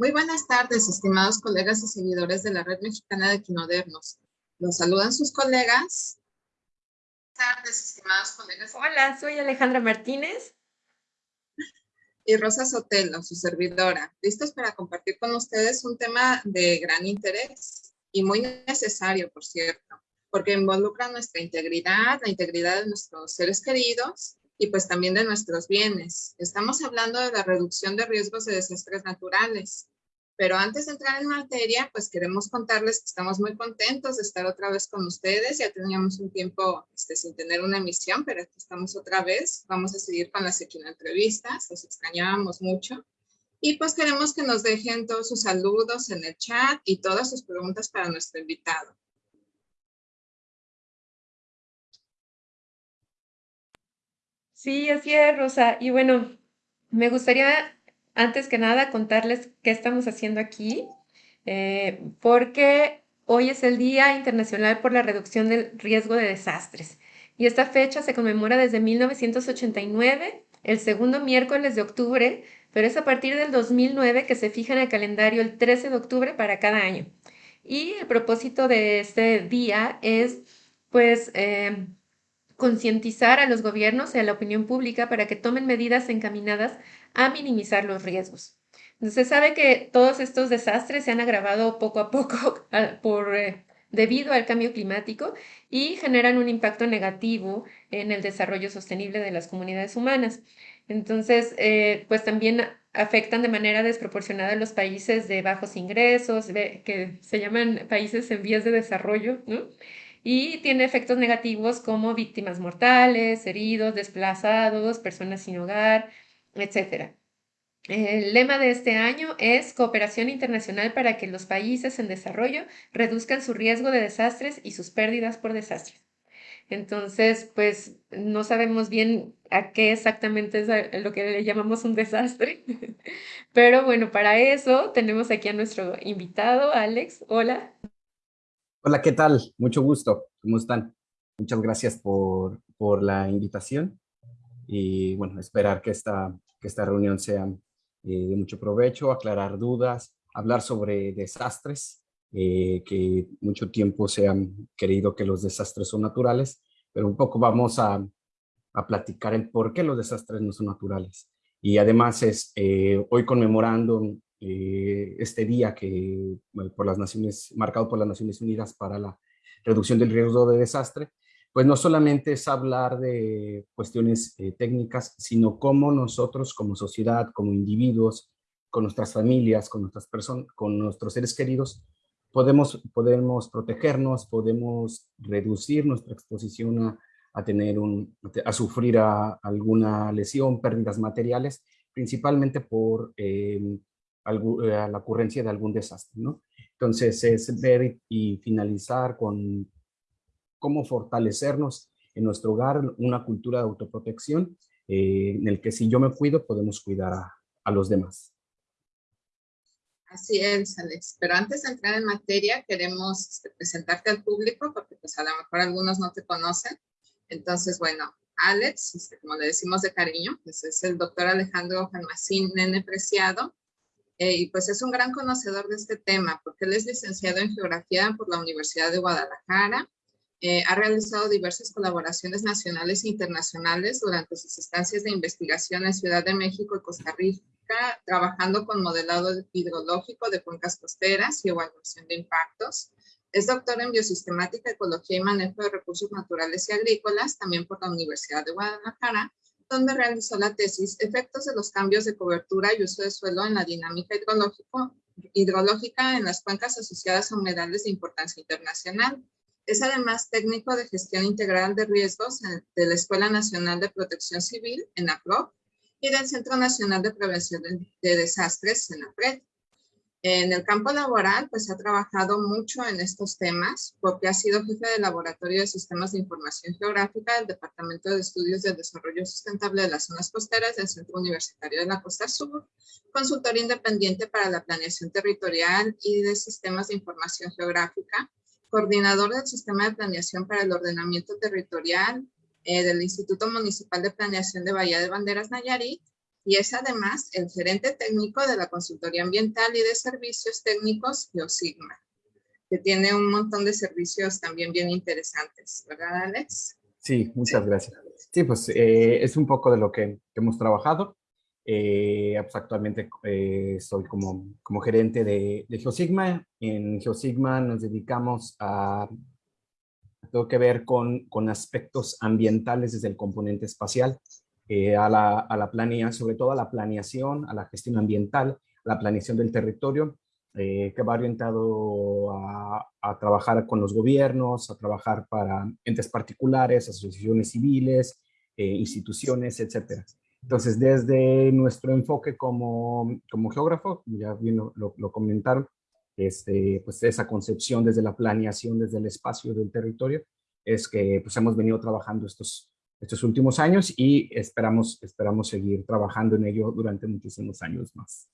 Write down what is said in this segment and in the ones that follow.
Muy buenas tardes, estimados colegas y seguidores de la Red Mexicana de Quinodernos. Los saludan sus colegas. Buenas tardes, estimados colegas. Hola, soy Alejandra Martínez. Y Rosa Sotelo, su servidora. Listos para compartir con ustedes un tema de gran interés y muy necesario, por cierto, porque involucra nuestra integridad, la integridad de nuestros seres queridos y pues también de nuestros bienes. Estamos hablando de la reducción de riesgos de desastres naturales. Pero antes de entrar en materia, pues queremos contarles que estamos muy contentos de estar otra vez con ustedes. Ya teníamos un tiempo este, sin tener una emisión, pero aquí estamos otra vez. Vamos a seguir con las entrevistas. Los extrañábamos mucho. Y pues queremos que nos dejen todos sus saludos en el chat y todas sus preguntas para nuestro invitado. Sí, así es, Rosa. Y bueno, me gustaría antes que nada contarles qué estamos haciendo aquí, eh, porque hoy es el Día Internacional por la Reducción del Riesgo de Desastres. Y esta fecha se conmemora desde 1989, el segundo miércoles de octubre, pero es a partir del 2009 que se fija en el calendario el 13 de octubre para cada año. Y el propósito de este día es, pues, eh, concientizar a los gobiernos y a la opinión pública para que tomen medidas encaminadas a minimizar los riesgos. Se sabe que todos estos desastres se han agravado poco a poco por, eh, debido al cambio climático y generan un impacto negativo en el desarrollo sostenible de las comunidades humanas. Entonces, eh, pues también afectan de manera desproporcionada a los países de bajos ingresos, que se llaman países en vías de desarrollo, y tiene efectos negativos como víctimas mortales, heridos, desplazados, personas sin hogar, etc. El lema de este año es cooperación internacional para que los países en desarrollo reduzcan su riesgo de desastres y sus pérdidas por desastres. Entonces, pues no sabemos bien a qué exactamente es lo que le llamamos un desastre. Pero bueno, para eso tenemos aquí a nuestro invitado, Alex. Hola. Hola, ¿qué tal? Mucho gusto. ¿Cómo están? Muchas gracias por, por la invitación y bueno, esperar que esta, que esta reunión sea eh, de mucho provecho, aclarar dudas, hablar sobre desastres, eh, que mucho tiempo se han querido que los desastres son naturales, pero un poco vamos a, a platicar el por qué los desastres no son naturales. Y además es eh, hoy conmemorando este día que por las Naciones, marcado por las Naciones Unidas para la reducción del riesgo de desastre, pues no solamente es hablar de cuestiones eh, técnicas, sino cómo nosotros como sociedad, como individuos, con nuestras familias, con nuestras personas, con nuestros seres queridos, podemos, podemos protegernos, podemos reducir nuestra exposición a, tener un, a sufrir alguna lesión, pérdidas materiales, principalmente por eh, eh, la ocurrencia de algún desastre, ¿no? Entonces es ver y finalizar con cómo fortalecernos en nuestro hogar una cultura de autoprotección eh, en el que si yo me cuido podemos cuidar a, a los demás. Así es, Alex. Pero antes de entrar en materia, queremos este, presentarte al público, porque pues a lo mejor algunos no te conocen. Entonces, bueno, Alex, este, como le decimos de cariño, pues es el doctor Alejandro Jalmacín Nene Preciado, eh, y pues es un gran conocedor de este tema porque él es licenciado en Geografía por la Universidad de Guadalajara, eh, ha realizado diversas colaboraciones nacionales e internacionales durante sus estancias de investigación en Ciudad de México y Costa Rica, trabajando con modelado hidrológico de cuencas costeras y evaluación de impactos. Es doctor en Biosistemática, Ecología y Manejo de Recursos Naturales y Agrícolas, también por la Universidad de Guadalajara, donde realizó la tesis Efectos de los cambios de cobertura y uso de suelo en la dinámica hidrológica en las cuencas asociadas a humedales de importancia internacional. Es además técnico de gestión integral de riesgos de la Escuela Nacional de Protección Civil, en APRO, y del Centro Nacional de Prevención de Desastres, en APRED. En el campo laboral, pues ha trabajado mucho en estos temas porque ha sido jefe de laboratorio de sistemas de información geográfica del Departamento de Estudios del Desarrollo Sustentable de las Zonas Costeras del Centro Universitario de la Costa Sur, consultor independiente para la planeación territorial y de sistemas de información geográfica, coordinador del sistema de planeación para el ordenamiento territorial eh, del Instituto Municipal de Planeación de Bahía de Banderas Nayarit y es además el gerente técnico de la Consultoría Ambiental y de Servicios Técnicos Geosigma, que tiene un montón de servicios también bien interesantes, ¿verdad, Alex? Sí, muchas gracias. Sí, pues eh, es un poco de lo que, hemos trabajado. Eh, pues, actualmente eh, soy como, como gerente de, de, Geosigma. En Geosigma nos dedicamos a, todo que ver con, con aspectos ambientales desde el componente espacial, a, la, a la planeación, sobre todo a la planeación, a la gestión ambiental, a la planeación del territorio, que va orientado a, a, trabajar con los gobiernos, a trabajar para entes particulares, asociaciones civiles, instituciones, etcétera. Entonces, desde nuestro enfoque como, como geógrafo, ya bien lo, lo, comentaron, este, pues esa concepción desde la planeación, desde el espacio del territorio, es que pues hemos venido trabajando estos, estos últimos años y esperamos, esperamos seguir trabajando en ello durante muchísimos años más.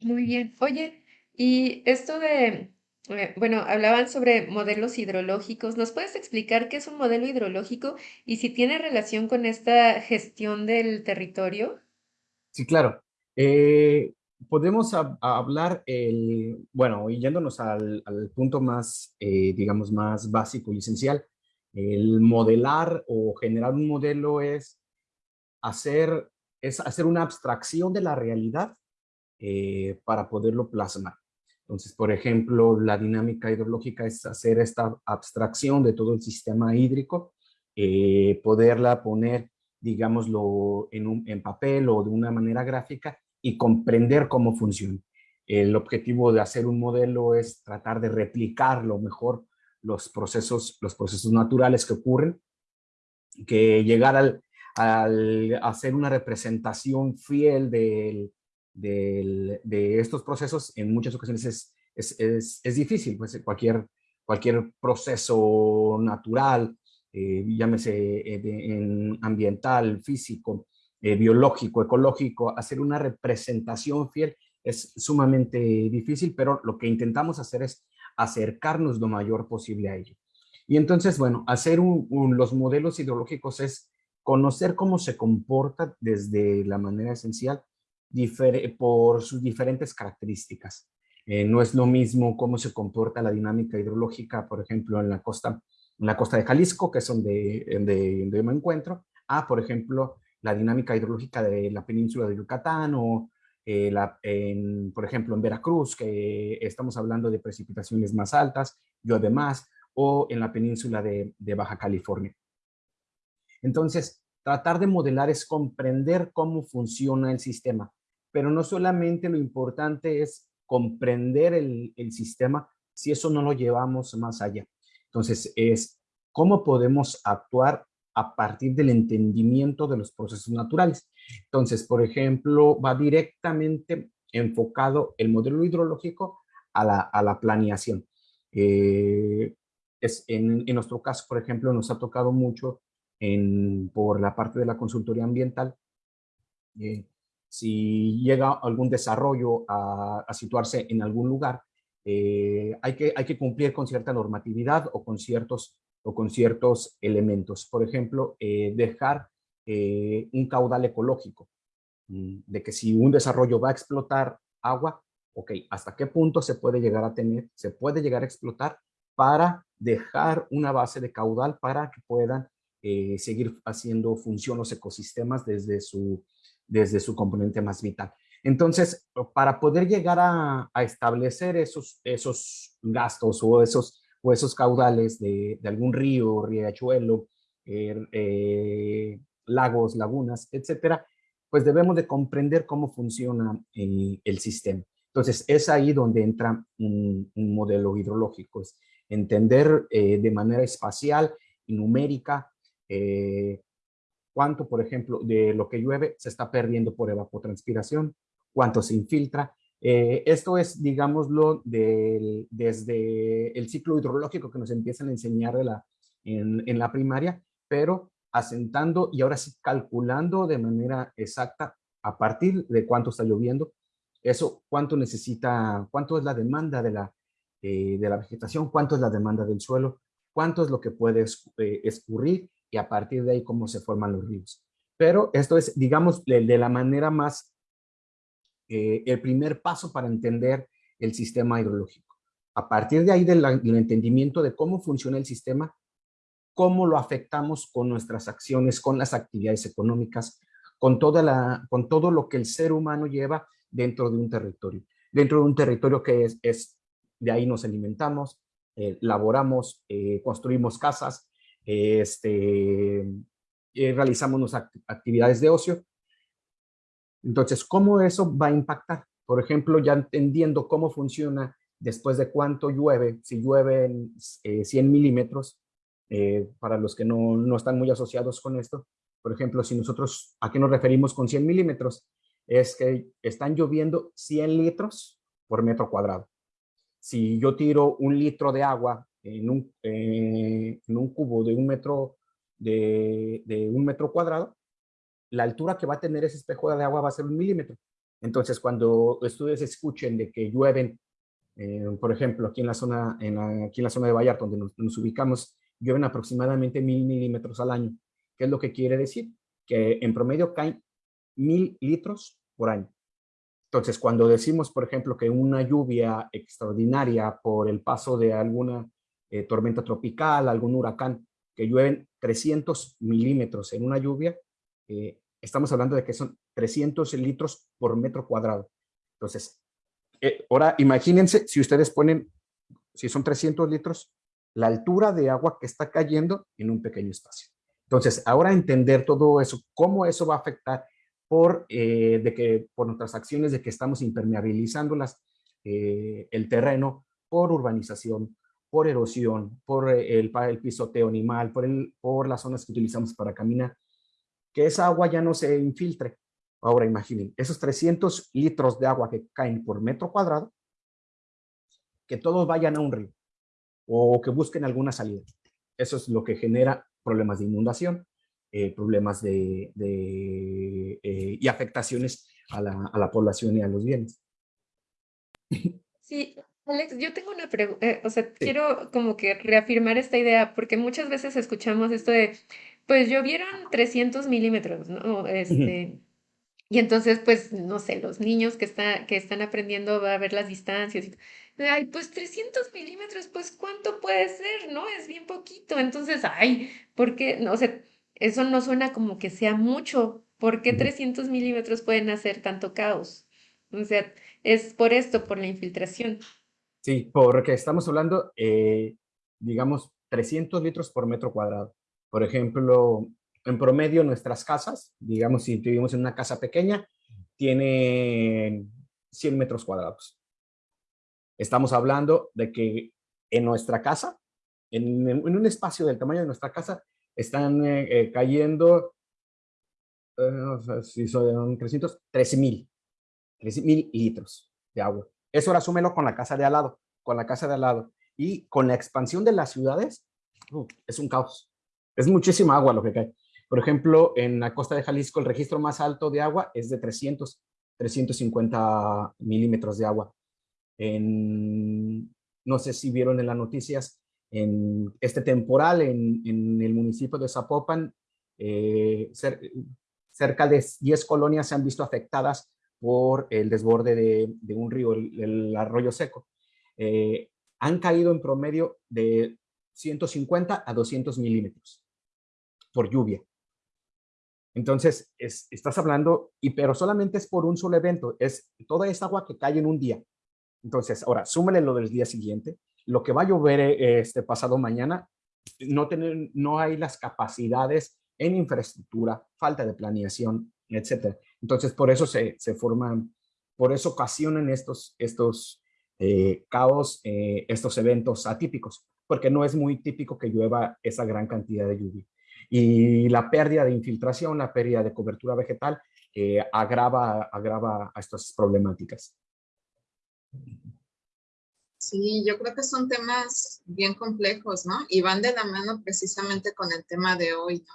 Muy bien. Oye, y esto de eh, bueno, hablaban sobre modelos hidrológicos. ¿Nos puedes explicar qué es un modelo hidrológico y si tiene relación con esta gestión del territorio? Sí, claro. Eh, podemos hablar, el, bueno, yéndonos al, punto más, eh, digamos, más básico y esencial, el modelar o generar un modelo es hacer, es hacer una abstracción de la realidad para poderlo plasmar. Entonces, por ejemplo, la dinámica hidrológica es hacer esta abstracción de todo el sistema hídrico, eh, poderla poner, digámoslo, en, papel o de una manera gráfica y comprender cómo funciona. El objetivo de hacer un modelo es tratar de replicar lo mejor los procesos, los procesos naturales que ocurren, que llegar al, al hacer una representación fiel del, de estos procesos en muchas ocasiones es, es, es, difícil, pues cualquier, cualquier proceso natural, eh, llámese eh, en ambiental, físico, eh, biológico, ecológico, hacer una representación fiel es sumamente difícil, pero lo que intentamos hacer es acercarnos lo mayor posible a ello. Y entonces, bueno, hacer los modelos hidrológicos es conocer cómo se comporta desde la manera esencial por sus diferentes características. Eh, no es lo mismo cómo se comporta la dinámica hidrológica, por ejemplo, en la costa, en la costa de Jalisco, que es donde, donde, yo me encuentro, a, por ejemplo, la dinámica hidrológica de la península de Yucatán o, eh, la, en, por ejemplo, en Veracruz, que estamos hablando de precipitaciones más altas, llueve más, o en la península de, de Baja California. Entonces, tratar de modelar es comprender cómo funciona el sistema, pero no solamente lo importante es comprender el, sistema si eso no lo llevamos más allá. Entonces, es cómo podemos actuar a partir del entendimiento de los procesos naturales. Entonces, por ejemplo, va directamente enfocado el modelo hidrológico a la, planeación. Eh, es en, nuestro caso, por ejemplo, nos ha tocado mucho en, por la parte de la consultoría ambiental eh, si llega algún desarrollo a, situarse en algún lugar, eh, hay, que, hay que cumplir con cierta normatividad o con ciertos, o con ciertos elementos. Por ejemplo, eh, dejar eh, un caudal ecológico, mm, de que si un desarrollo va a explotar agua, ok, ¿hasta qué punto se puede llegar a tener, se puede llegar a explotar para dejar una base de caudal para que puedan seguir haciendo función los ecosistemas desde su, desde su componente más vital. Entonces, para poder llegar a, establecer esos, esos gastos o esos, o esos caudales de, algún río, riachuelo, er, eh, lagos, lagunas, etcétera, pues debemos de comprender cómo funciona el, sistema. Entonces, es ahí donde entra un, modelo hidrológico, es entender eh, de manera espacial y numérica eh, cuánto, por ejemplo, de lo que llueve se está perdiendo por evapotranspiración, cuánto se infiltra. Eh, esto es, digámoslo, desde el ciclo hidrológico que nos empiezan a enseñar en, la primaria, pero asentando y ahora sí calculando de manera exacta a partir de cuánto está lloviendo, eso cuánto necesita, cuánto es la demanda de la, eh, de la vegetación, cuánto es la demanda del suelo, cuánto es lo que puede eh, escurrir y a partir de ahí cómo se forman los ríos. Pero esto es, digamos, de, la manera más, eh, el primer paso para entender el sistema hidrológico. A partir de ahí del, entendimiento de cómo funciona el sistema, cómo lo afectamos con nuestras acciones, con las actividades económicas, con, toda la, con todo lo que el ser humano lleva dentro de un territorio. Dentro de un territorio que es, es de ahí nos alimentamos, eh, laboramos, eh, construimos casas, este, eh, realizamos nuestras actividades de ocio. Entonces, ¿cómo eso va a impactar? Por ejemplo, ya entendiendo cómo funciona después de cuánto llueve, si llueven 100 milímetros, para los que no, no están muy asociados con esto, por ejemplo, si nosotros, ¿a qué nos referimos con 100 milímetros? Es que están lloviendo 100 litros por metro cuadrado. Si yo tiro un litro de agua en un, eh, en un cubo de un, metro, de, de, un metro cuadrado, la altura que va a tener ese espejo de agua va a ser un milímetro. Entonces, cuando ustedes escuchen de que llueven, eh, por ejemplo, aquí en la zona, en aquí en la zona de Vallarta, donde nos, nos ubicamos, llueven aproximadamente mil milímetros al año. ¿Qué es lo que quiere decir? Que en promedio caen mil litros por año. Entonces, cuando decimos, por ejemplo, que una lluvia extraordinaria por el paso de alguna eh, tormenta tropical, algún huracán, que llueven 300 milímetros en una lluvia, eh, estamos hablando de que son 300 litros por metro cuadrado. Entonces, eh, ahora imagínense si ustedes ponen, si son 300 litros, la altura de agua que está cayendo en un pequeño espacio. Entonces, ahora entender todo eso, cómo eso va a afectar por, eh, de que, por nuestras acciones de que estamos impermeabilizando las, eh, el terreno por urbanización, por erosión, por el, el pisoteo animal, por las zonas que utilizamos para caminar, que esa agua ya no se infiltre. Ahora imaginen, esos 300 litros de agua que caen por metro cuadrado, que todos vayan a un río o que busquen alguna salida. Eso es lo que genera problemas de inundación, eh, problemas de, eh, y afectaciones a la, a la, población y a los bienes. Sí, Alex, yo tengo una pregunta, eh, o sea, quiero como que reafirmar esta idea, porque muchas veces escuchamos esto de, pues llovieron 300 milímetros, ¿no? Este, y entonces, pues, no sé, los niños que, está, que están aprendiendo a ver las distancias. Y, ay, pues 300 milímetros, pues, ¿cuánto puede ser? ¿No? Es bien poquito. Entonces, ay, ¿por qué? No, o sea, eso no suena como que sea mucho. ¿Por qué 300 milímetros pueden hacer tanto caos? O sea, es por esto, por la infiltración. Sí, porque estamos hablando, eh, digamos, 300 litros por metro cuadrado. Por ejemplo, en promedio nuestras casas, digamos si vivimos en una casa pequeña, tienen 100 metros cuadrados. Estamos hablando de que en nuestra casa, en, un espacio del tamaño de nuestra casa, están eh, cayendo, eh, si son 300, 13 mil, 13 mil litros de agua. Eso ahora súmelo con la casa de al lado, con la casa de al lado. Y con la expansión de las ciudades, es un caos. Es muchísima agua lo que cae. Por ejemplo, en la costa de Jalisco el registro más alto de agua es de 300, 350 milímetros de agua. En, no sé si vieron en las noticias, en este temporal en, el municipio de Zapopan, eh, cerca de 10 colonias se han visto afectadas por el desborde de, un río, el, arroyo seco. Eh, han caído en promedio de 150 a 200 milímetros por lluvia. Entonces, estás hablando, y pero solamente es por un solo evento, es toda esa agua que cae en un día. Entonces, ahora, súmale lo del día siguiente, lo que va a llover eh, este pasado mañana, no, tener, no hay las capacidades en infraestructura, falta de planeación, etcétera. Entonces, por eso se, se forman, por eso ocasionan estos, estos eh, caos, eh, estos eventos atípicos, porque no es muy típico que llueva esa gran cantidad de lluvia y la pérdida de infiltración, la pérdida de cobertura vegetal eh, agrava, agrava a estas problemáticas. Sí, yo creo que son temas bien complejos, ¿no? Y van de la mano precisamente con el tema de hoy, ¿no?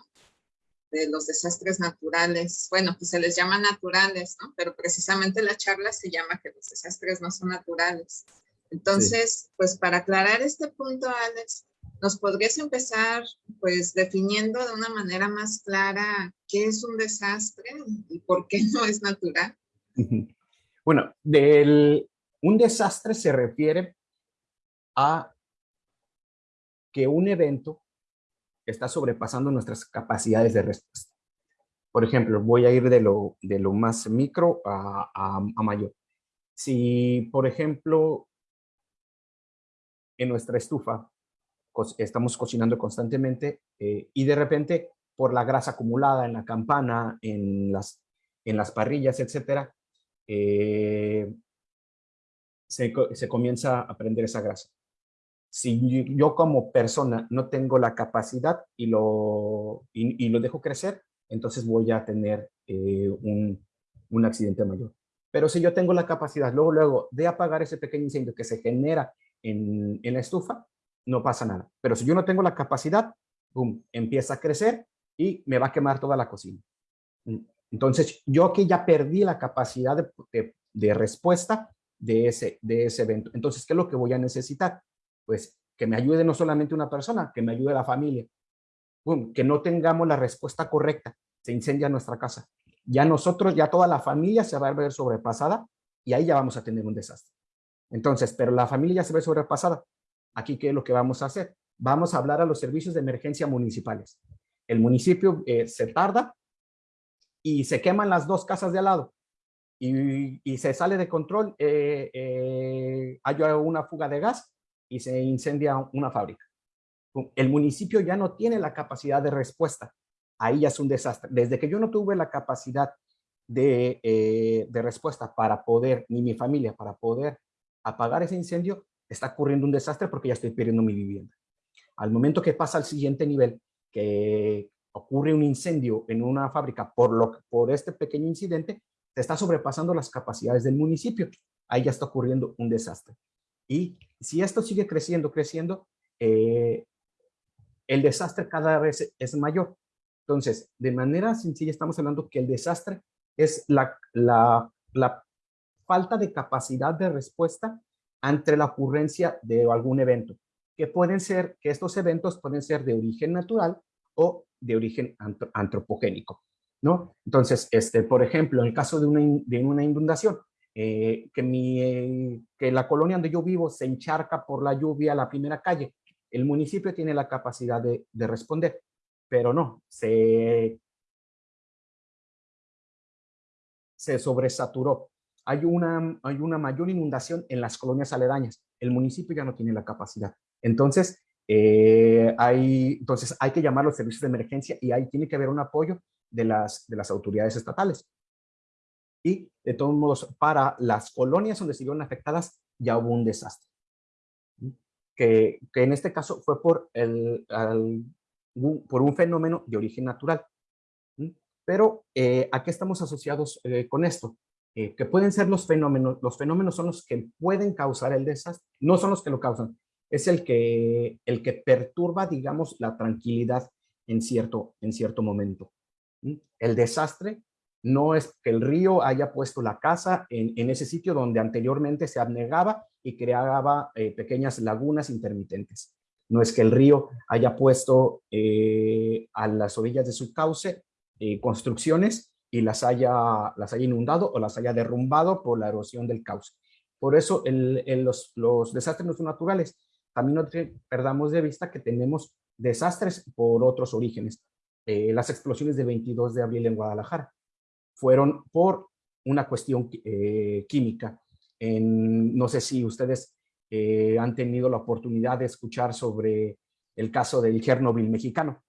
De los desastres naturales. Bueno, pues se les llama naturales, ¿no? Pero precisamente la charla se llama que los desastres no son naturales. Entonces, pues para aclarar este punto, Alex, ¿Nos podrías empezar pues definiendo de una manera más clara qué es un desastre y por qué no es natural? Bueno, del, un desastre se refiere a que un evento está sobrepasando nuestras capacidades de respuesta. Por ejemplo, voy a ir de lo, de lo más micro a, a mayor. Si, por ejemplo, en nuestra estufa estamos cocinando constantemente eh, y de repente por la grasa acumulada en la campana, en las, en las parrillas, etcétera, eh, se, se, comienza a prender esa grasa. Si yo como persona no tengo la capacidad y lo, y, lo dejo crecer, entonces voy a tener eh, un, un accidente mayor. Pero si yo tengo la capacidad luego, luego de apagar ese pequeño incendio que se genera en, en la estufa, no pasa nada. Pero si yo no tengo la capacidad, boom, empieza a crecer y me va a quemar toda la cocina. Mm, entonces, yo aquí ya perdí la capacidad de, de, respuesta de ese, de ese evento. Entonces, ¿qué es lo que voy a necesitar? Pues que me ayude no solamente una persona, que me ayude la familia. Que no tengamos la respuesta correcta, se incendia nuestra casa. Ya nosotros, ya toda la familia se va a ver sobrepasada y ahí ya vamos a tener un desastre. Entonces, pero la familia se ve sobrepasada. Aquí, ¿qué es lo que vamos a hacer? Vamos a hablar a los servicios de emergencia municipales. El municipio eh, se tarda y se queman las dos casas de al lado y, se sale de control, eh, eh, hay una fuga de gas y se incendia una fábrica. El municipio ya no tiene la capacidad de respuesta. Ahí ya es un desastre. Desde que yo no tuve la capacidad de, de respuesta para poder, ni mi familia, para poder apagar ese incendio, está ocurriendo un desastre porque ya estoy perdiendo mi vivienda. Al momento que pasa al siguiente nivel, que ocurre un incendio en una fábrica por, lo, por este pequeño incidente, se está sobrepasando las capacidades del municipio. Ahí ya está ocurriendo un desastre. Y si esto sigue creciendo, creciendo, eh, el desastre cada vez es mayor. Entonces, de manera sencilla estamos hablando que el desastre es la, falta de capacidad de respuesta ante la ocurrencia de algún evento, que pueden ser, que estos eventos pueden ser de origen natural o de origen antropogénico, ¿no? Entonces, este, por ejemplo, en el caso de una inundación, eh, que, mi, que la colonia donde yo vivo se encharca por la lluvia la primera calle, el municipio tiene la capacidad de, de responder, pero no, se, sobresaturó hay una, hay una mayor inundación en las colonias aledañas. El municipio ya no tiene la capacidad. Entonces, eh, hay, entonces hay que llamar los servicios de emergencia y ahí tiene que haber un apoyo de las, de las autoridades estatales. De todos modos, para las colonias donde se vieron afectadas, ya hubo un desastre. Que, que en este caso fue por, el, por un fenómeno de origen natural. Pero, eh, ¿a qué estamos asociados eh, con esto? Eh, que pueden ser los fenómenos, los fenómenos son los que pueden causar el desastre, no son los que lo causan, es el que, el que perturba, digamos, la tranquilidad en cierto, en cierto momento. El desastre no es que el río haya puesto la casa en, en ese sitio donde anteriormente se abnegaba y creaba eh, pequeñas lagunas intermitentes. No es que el río haya puesto eh, a las orillas de su cauce construcciones y las haya, las haya inundado o las haya derrumbado por la erosión del cauce. Por eso los, los, desastres naturales. También no perdamos de vista que tenemos desastres por otros orígenes. Eh, las explosiones de 22 de abril en Guadalajara fueron por una cuestión eh, química. En, no sé si ustedes eh, han tenido la oportunidad de escuchar sobre el caso del Chernobyl mexicano.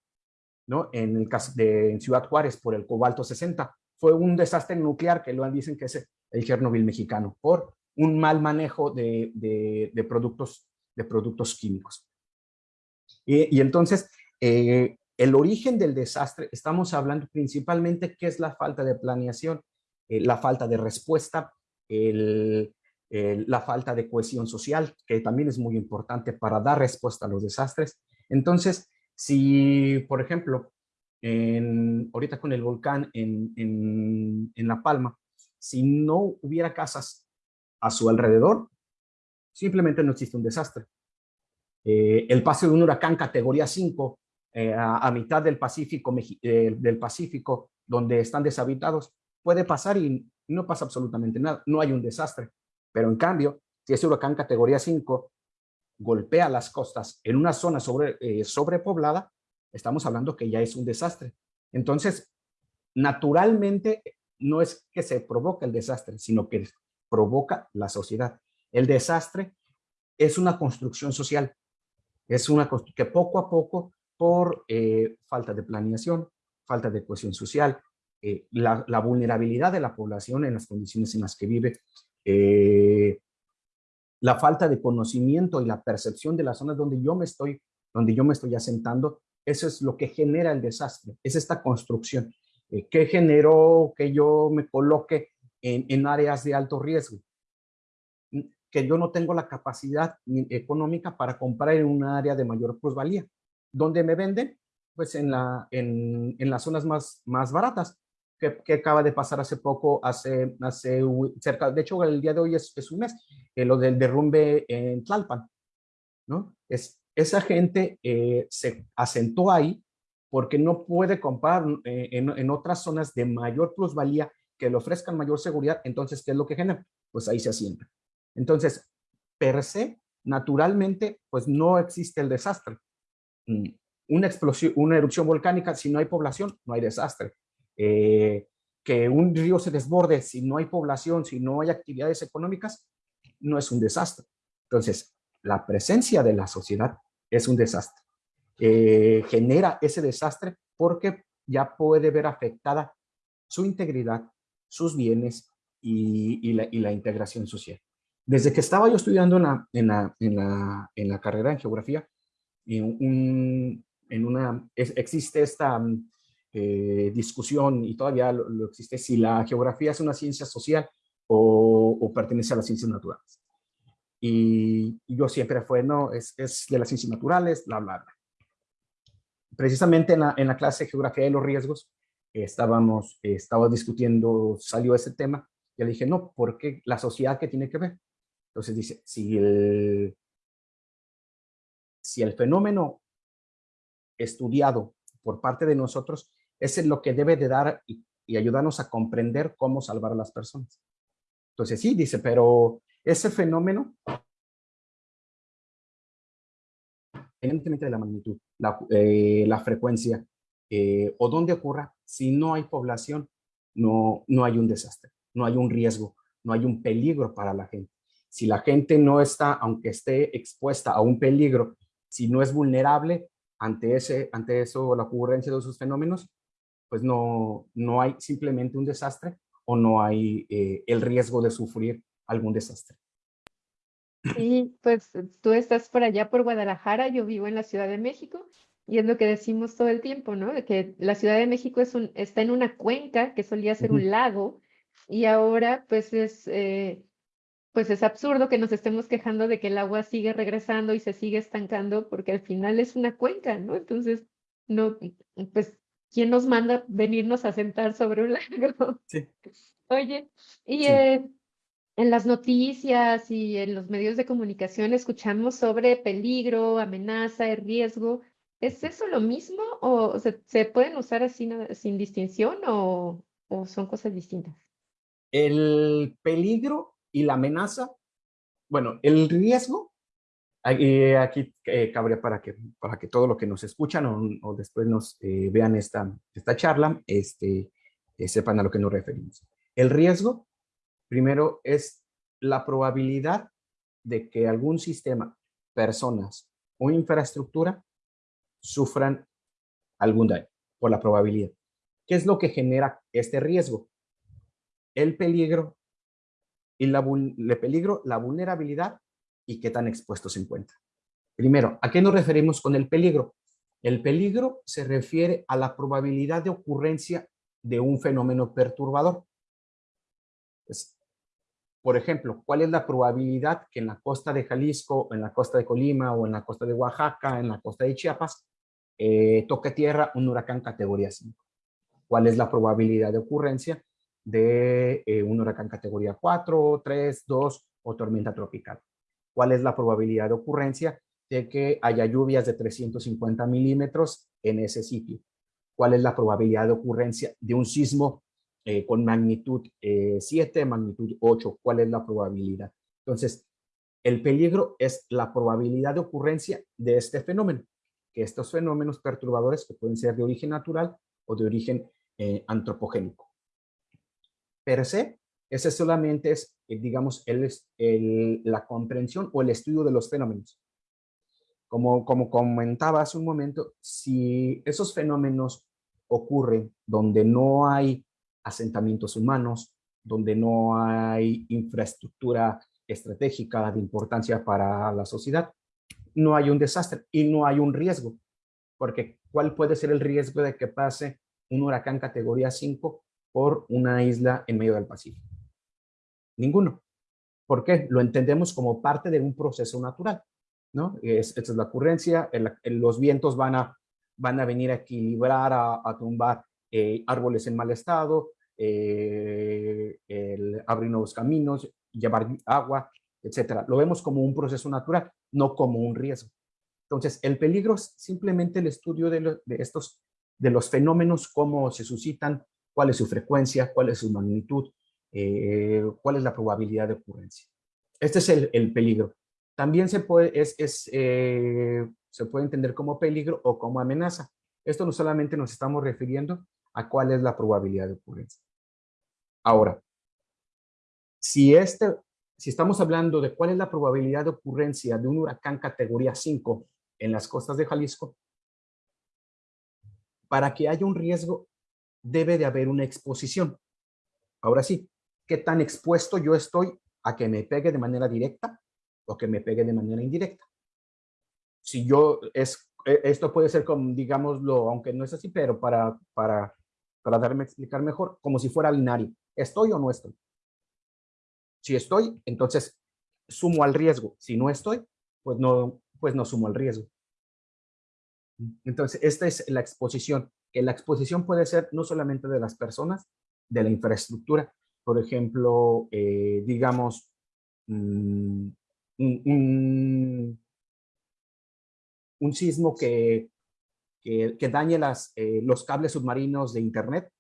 ¿no? En el caso de Ciudad Juárez por el cobalto 60. Fue un desastre nuclear que lo dicen que es el Chernobyl mexicano por un mal manejo de, de, productos, de productos químicos. Y, entonces, eh, el origen del desastre, estamos hablando principalmente qué es la falta de planeación, eh, la falta de respuesta, la falta de cohesión social, que también es muy importante para dar respuesta a los desastres. Entonces, si, por ejemplo, en, ahorita con el volcán en, en, La Palma, si no hubiera casas a su alrededor, simplemente no existe un desastre. Eh, el paso de un huracán categoría 5 eh, a, mitad del Pacífico, del Pacífico, donde están deshabitados, puede pasar y no pasa absolutamente nada, no hay un desastre. Pero en cambio, si ese huracán categoría 5 golpea las costas en una zona sobre, sobrepoblada, estamos hablando que ya es un desastre. Entonces, naturalmente, no es que se provoque el desastre, sino que provoca la sociedad. El desastre es una construcción social, es una que poco a poco, por eh, falta de planeación, falta de cohesión social, eh, la, vulnerabilidad de la población en las condiciones en las que vive, eh, la falta de conocimiento y la percepción de las zonas donde yo me estoy, donde yo me estoy asentando, eso es lo que genera el desastre, es esta construcción. que generó que yo me coloque en, áreas de alto riesgo, que yo no tengo la capacidad económica para comprar en un área de mayor plusvalía. ¿Dónde me venden? Pues en, la, en, en las zonas más, más baratas, que, acaba de pasar hace poco, hace, hace cerca, de hecho el día de hoy es, es un mes, eh, lo del derrumbe en Tlalpan, ¿no? Es, esa gente eh, se asentó ahí porque no puede comprar eh, en, en, otras zonas de mayor plusvalía que le ofrezcan mayor seguridad, entonces, ¿qué es lo que genera? Pues ahí se asienta. Entonces, per se, naturalmente, pues no existe el desastre. Una explosión, una erupción volcánica, si no hay población, no hay desastre. Eh, que un río se desborde, si no hay población, si no hay actividades económicas, no es un desastre. Entonces, la presencia de la sociedad es un desastre. Eh, genera ese desastre porque ya puede ver afectada su integridad, sus bienes y, la, integración social. Desde que estaba yo estudiando en la carrera en geografía, en, en una, existe esta eh, discusión y todavía lo, existe si la geografía es una ciencia social o, pertenece a las ciencias naturales. Y, yo siempre fue, no, es, es, de las ciencias naturales, bla, bla, bla. Precisamente en la, en la clase de geografía de los riesgos, estábamos, estaba discutiendo, salió ese tema, y le dije, no, porque la sociedad que tiene que ver. Entonces dice, si el, si el fenómeno estudiado por parte de nosotros es lo que debe de dar y, ayudarnos a comprender cómo salvar a las personas. Entonces sí, dice, pero ese fenómeno, independientemente de la magnitud, la, eh, la frecuencia, eh, o donde ocurra, si no hay población, no, no hay un desastre, no hay un riesgo, no hay un peligro para la gente. Si la gente no está, aunque esté expuesta a un peligro, si no es vulnerable ante, ese, ante eso, la ocurrencia de esos fenómenos, pues no, no hay simplemente un desastre o no hay eh, el riesgo de sufrir algún desastre. Sí, pues tú estás por allá por Guadalajara, yo vivo en la Ciudad de México y es lo que decimos todo el tiempo, ¿no? De que la Ciudad de México es un, está en una cuenca que solía ser un lago y ahora pues es, eh, pues es absurdo que nos estemos quejando de que el agua sigue regresando y se sigue estancando porque al final es una cuenca, ¿no? Entonces, no, pues, ¿quién nos manda venirnos a sentar sobre un lago? Sí. Oye, y eh, en las noticias y en los medios de comunicación escuchamos sobre peligro, amenaza, riesgo. ¿Es eso lo mismo o se, pueden usar así sin distinción o, son cosas distintas? El peligro y la amenaza, bueno, el riesgo, eh, aquí eh, cabría para que, para que todo lo que nos escuchan o, después nos eh, vean esta, esta charla, este, sepan a lo que nos referimos. El riesgo, primero, es la probabilidad de que algún sistema, personas o infraestructura sufran algún daño por la probabilidad. ¿Qué es lo que genera este riesgo? El peligro y la, el peligro, la vulnerabilidad y qué tan expuestos se encuentran. Primero, ¿a qué nos referimos con el peligro? El peligro se refiere a la probabilidad de ocurrencia de un fenómeno perturbador. por ejemplo, ¿cuál es la probabilidad que en la costa de Jalisco, en la costa de Colima o en la costa de Oaxaca, en la costa de Chiapas, eh, toque tierra un huracán categoría 5. ¿Cuál es la probabilidad de ocurrencia de eh, un huracán categoría 4, 3, 2 o tormenta tropical? ¿Cuál es la probabilidad de ocurrencia de que haya lluvias de 350 milímetros en ese sitio. ¿Cuál es la probabilidad de ocurrencia de un sismo eh, con magnitud 7, magnitud 8? ¿Cuál es la probabilidad? Entonces, el peligro es la probabilidad de ocurrencia de este fenómeno, que estos fenómenos perturbadores que pueden ser de origen natural o de origen eh, antropogénico. Per se, ese solamente es, eh, digamos, la comprensión o el estudio de los fenómenos. Como, como comentaba hace un momento, si esos fenómenos ocurren donde no hay asentamientos humanos, donde no hay infraestructura estratégica de importancia para la sociedad, no hay un desastre y no hay un riesgo. Porque ¿cuál puede ser el riesgo de que pase un huracán categoría 5 por una isla en medio del Pacífico? Ninguno. ¿Por qué? Lo entendemos como parte de un proceso natural. ¿no? Es, esta es la ocurrencia, los vientos van a, van a venir a equilibrar, a, tumbar eh, árboles en mal estado, eh, abrir nuevos caminos, llevar agua, etcétera. Lo vemos como un proceso natural, no como un riesgo. Entonces, el peligro es simplemente el estudio de, estos, de los fenómenos, cómo se suscitan, cuál es su frecuencia, cuál es su magnitud, eh, cuál es la probabilidad de ocurrencia. Este es el, peligro. También se puede, es, eh, se puede entender como peligro o como amenaza. Esto no solamente nos estamos refiriendo a cuál es la probabilidad de ocurrencia. Ahora, si, este, si estamos hablando de cuál es la probabilidad de ocurrencia de un huracán categoría 5 en las costas de Jalisco, para que haya un riesgo debe de haber una exposición. Ahora sí, ¿qué tan expuesto yo estoy a que me pegue de manera directa o que me pegue de manera indirecta? Si yo, es, e, esto puede ser como, digámoslo, aunque no es así, pero para, para, para darme a explicar mejor, como si fuera binario. ¿Estoy o no estoy? Si estoy, entonces sumo al riesgo. Si no estoy, pues no, pues no sumo al riesgo. Entonces, esta es la exposición, que la exposición puede ser no solamente de las personas, de la infraestructura. Por ejemplo, eh, digamos, mm, un, sismo que, que, dañe las, eh, los cables submarinos de Internet,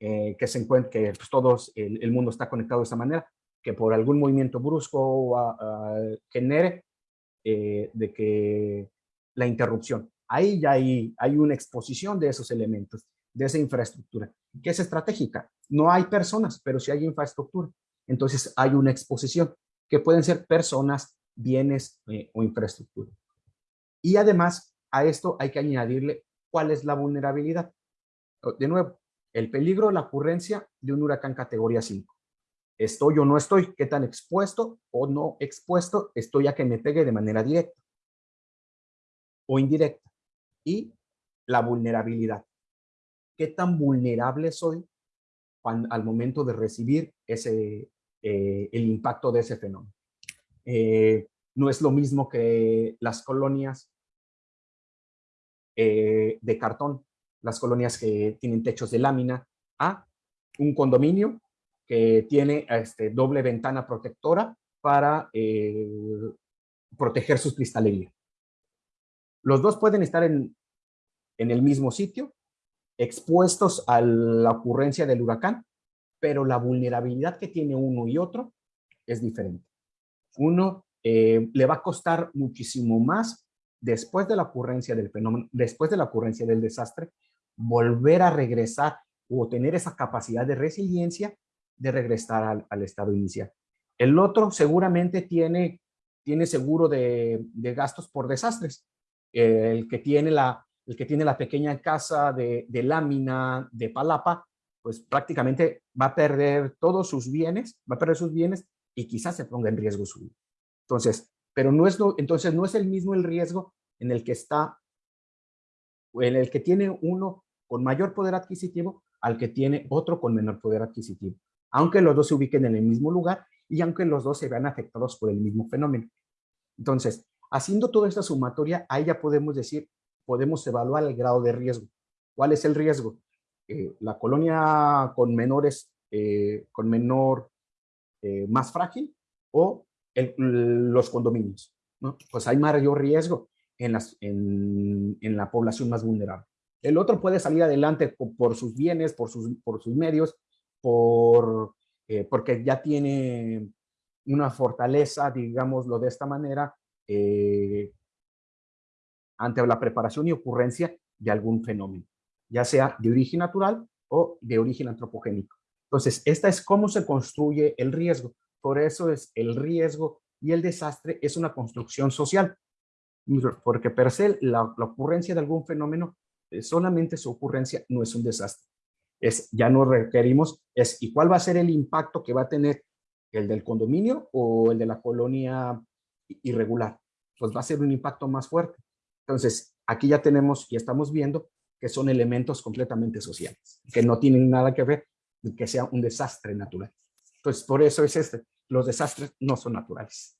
eh, que se encuentre, que pues, todos, el, mundo está conectado de esa manera, que por algún movimiento brusco genere de que la interrupción. Ahí ya hay, hay una exposición de esos elementos, de esa infraestructura, que es estratégica. No hay personas, pero sí hay infraestructura. Entonces hay una exposición, que pueden ser personas, bienes eh, o infraestructura. Y además, a esto hay que añadirle cuál es la vulnerabilidad. De nuevo, el peligro, la ocurrencia de un huracán categoría 5 estoy o no estoy, qué tan expuesto o no expuesto estoy a que me pegue de manera directa o indirecta. Y la vulnerabilidad. ¿Qué tan vulnerable soy al momento de recibir ese, eh, el impacto de ese fenómeno? Eh, no es lo mismo que las colonias eh, de cartón, las colonias que tienen techos de lámina, a un condominio que tiene este, doble ventana protectora para proteger sus cristalería. Los dos pueden estar en, en el mismo sitio, expuestos a la ocurrencia del huracán, pero la vulnerabilidad que tiene uno y otro es diferente. Uno eh, le va a costar muchísimo más después de la ocurrencia del fenómeno, después de la ocurrencia del desastre, volver a regresar o tener esa capacidad de resiliencia de regresar al, estado inicial. El otro seguramente tiene, tiene seguro de, gastos por desastres. El, que tiene la, el que tiene la pequeña casa de, lámina, de palapa, pues prácticamente va a perder todos sus bienes, va a perder sus bienes y quizás se ponga en riesgo su vida. Entonces, pero no es, entonces no es el mismo el riesgo en el que está, en el que tiene uno con mayor poder adquisitivo al que tiene otro con menor poder adquisitivo aunque los dos se ubiquen en el mismo lugar y aunque los dos se vean afectados por el mismo fenómeno. Entonces, haciendo toda esta sumatoria, ahí ya podemos decir, podemos evaluar el grado de riesgo. ¿Cuál es el riesgo? Eh, la colonia con menores, eh, con menor, eh, más frágil o los condominios. pues hay mayor riesgo en, la población más vulnerable. El otro puede salir adelante por, sus bienes, por sus, por sus medios, por, porque ya tiene una fortaleza, digámoslo de esta manera, eh, ante la preparación y ocurrencia de algún fenómeno, ya sea de origen natural o de origen antropogénico. Entonces, esta es cómo se construye el riesgo. Por eso es el riesgo y el desastre es una construcción social. Porque per se la, ocurrencia de algún fenómeno, eh, solamente su ocurrencia no es un desastre. Es, ya no requerimos, es ¿y cuál va a ser el impacto que va a tener el del condominio o el de la colonia irregular? Pues va a ser un impacto más fuerte. Entonces, aquí ya tenemos y estamos viendo que son elementos completamente sociales, que no tienen nada que ver que sea un desastre natural. Entonces, por eso es este, los desastres no son naturales.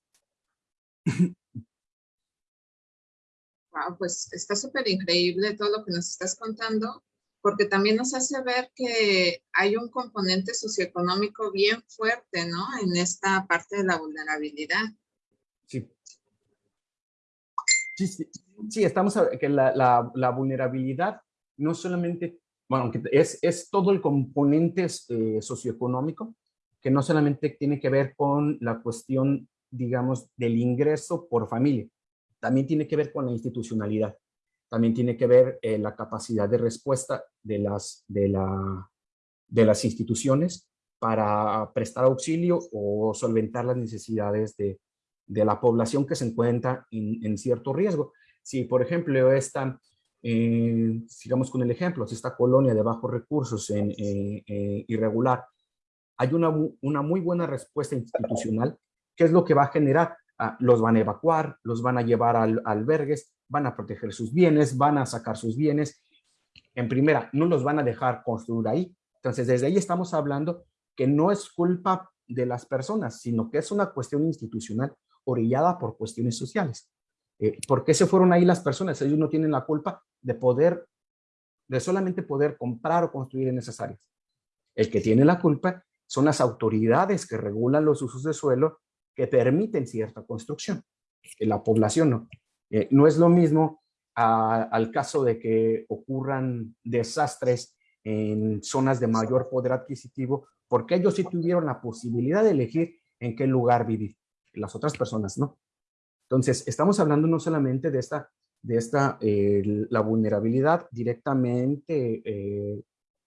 Wow, pues está súper increíble todo lo que nos estás contando, porque también nos hace ver que hay un componente socioeconómico bien fuerte, ¿no? En esta parte de la vulnerabilidad. Sí. Sí, sí, estamos que la, la, la vulnerabilidad no solamente bueno, es, es todo el componente eh, socioeconómico, que no solamente tiene que ver con la cuestión, digamos, del ingreso por familia, también tiene que ver con la institucionalidad, también tiene que ver eh, la capacidad de respuesta de las, de, la, de las instituciones para prestar auxilio o solventar las necesidades de, de la población que se encuentra en, cierto riesgo. Si, por ejemplo, esta eh, sigamos con el ejemplo, si esta colonia de bajos recursos en, eh, eh, irregular, hay una, una muy buena respuesta institucional, ¿qué es lo que va a generar? Ah, los van a evacuar, los van a llevar al, albergues, van a proteger sus bienes, van a sacar sus bienes. En primera, no los van a dejar construir ahí. Entonces, desde ahí estamos hablando que no es culpa de las personas, sino que es una cuestión institucional orillada por cuestiones sociales. Eh, ¿Por qué se fueron ahí las personas? Ellos no tienen la culpa de poder, de solamente poder comprar o construir en esas áreas. El que tiene la culpa son las autoridades que regulan los usos de suelo que permiten cierta construcción. La población no. Eh, no es lo mismo al caso de que ocurran desastres en zonas de mayor poder adquisitivo, porque ellos sí tuvieron la posibilidad de elegir en qué lugar vivir. Las otras personas no. Entonces, estamos hablando no solamente de esta, de esta eh, la vulnerabilidad directamente eh,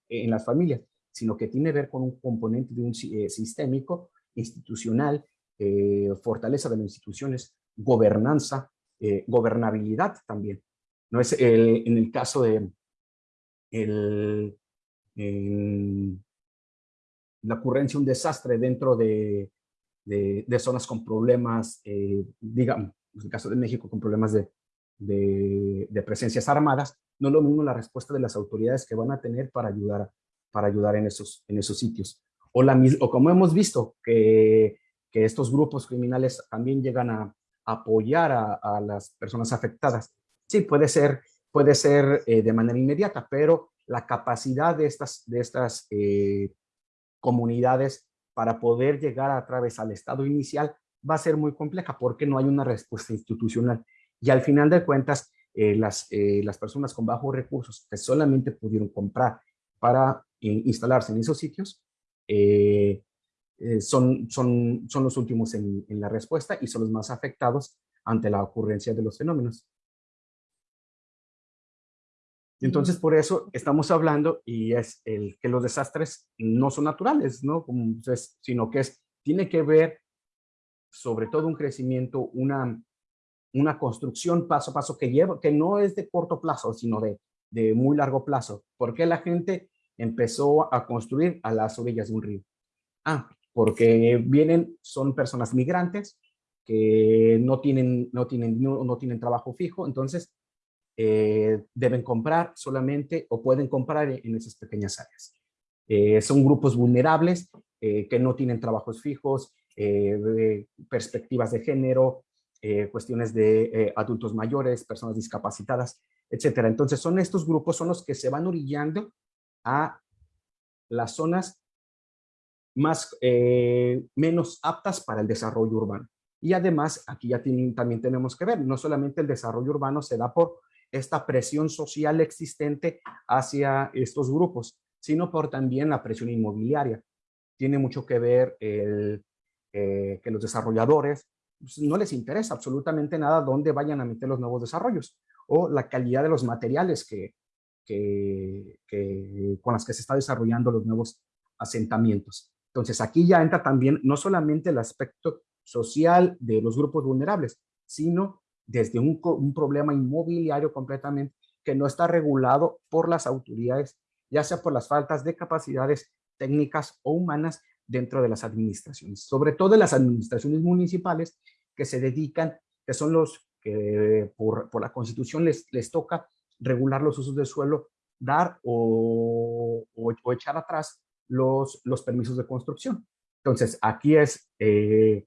en las familias, sino que tiene que ver con un componente de un eh, sistémico, institucional, fortaleza de las instituciones, gobernanza, gobernabilidad también. No es el, en el caso de el, la ocurrencia de un desastre dentro de, de, zonas con problemas, eh, digamos, en el caso de México, con problemas de, de, presencias armadas, no es lo mismo la respuesta de las autoridades que van a tener para ayudar, para ayudar en, esos, en esos sitios. O, la, o como hemos visto, que, que estos grupos criminales también llegan a, apoyar a, las personas afectadas. Sí, puede ser, puede ser eh, de manera inmediata, pero la capacidad de estas, de estas eh, comunidades para poder llegar a través al estado inicial va a ser muy compleja porque no hay una respuesta institucional. Y al final de cuentas, eh, las, eh, las personas con bajos recursos que solamente pudieron comprar para eh, instalarse en esos sitios, son, son, son los últimos en, en la respuesta y son los más afectados ante la ocurrencia de los fenómenos. Entonces, por eso estamos hablando y es el que los desastres no son naturales, ¿no? Sino que es, tiene que ver sobre todo un crecimiento, una, una construcción paso a paso que lleva, que no es de corto plazo, sino de, de muy largo plazo. ¿Por qué la gente empezó a construir a las orillas de un río? Ah, porque vienen, son personas migrantes que no tienen, no tienen, no tienen trabajo fijo, entonces eh, deben comprar solamente o pueden comprar en esas pequeñas áreas. Eh, son grupos vulnerables eh, que no tienen trabajos fijos, perspectivas de género, cuestiones de adultos mayores, personas discapacitadas, etcétera. Entonces son estos grupos, son los que se van orillando a las zonas más, menos aptas para el desarrollo urbano. Y además, aquí ya también tenemos que ver, no solamente el desarrollo urbano se da por esta presión social existente hacia estos grupos, sino por también la presión inmobiliaria. Tiene mucho que ver el, eh, que los desarrolladores pues, no les interesa absolutamente nada dónde vayan a meter los nuevos desarrollos o la calidad de los materiales que, que, con las que se está desarrollando los nuevos asentamientos. Entonces aquí ya entra también no solamente el aspecto social de los grupos vulnerables, sino desde un, problema inmobiliario completamente que no está regulado por las autoridades, ya sea por las faltas de capacidades técnicas o humanas dentro de las administraciones, sobre todo las administraciones municipales que se dedican, que son los que por, por la constitución les, les toca regular los usos del suelo, dar o, o, echar atrás los, los permisos de construcción. Entonces, aquí es eh,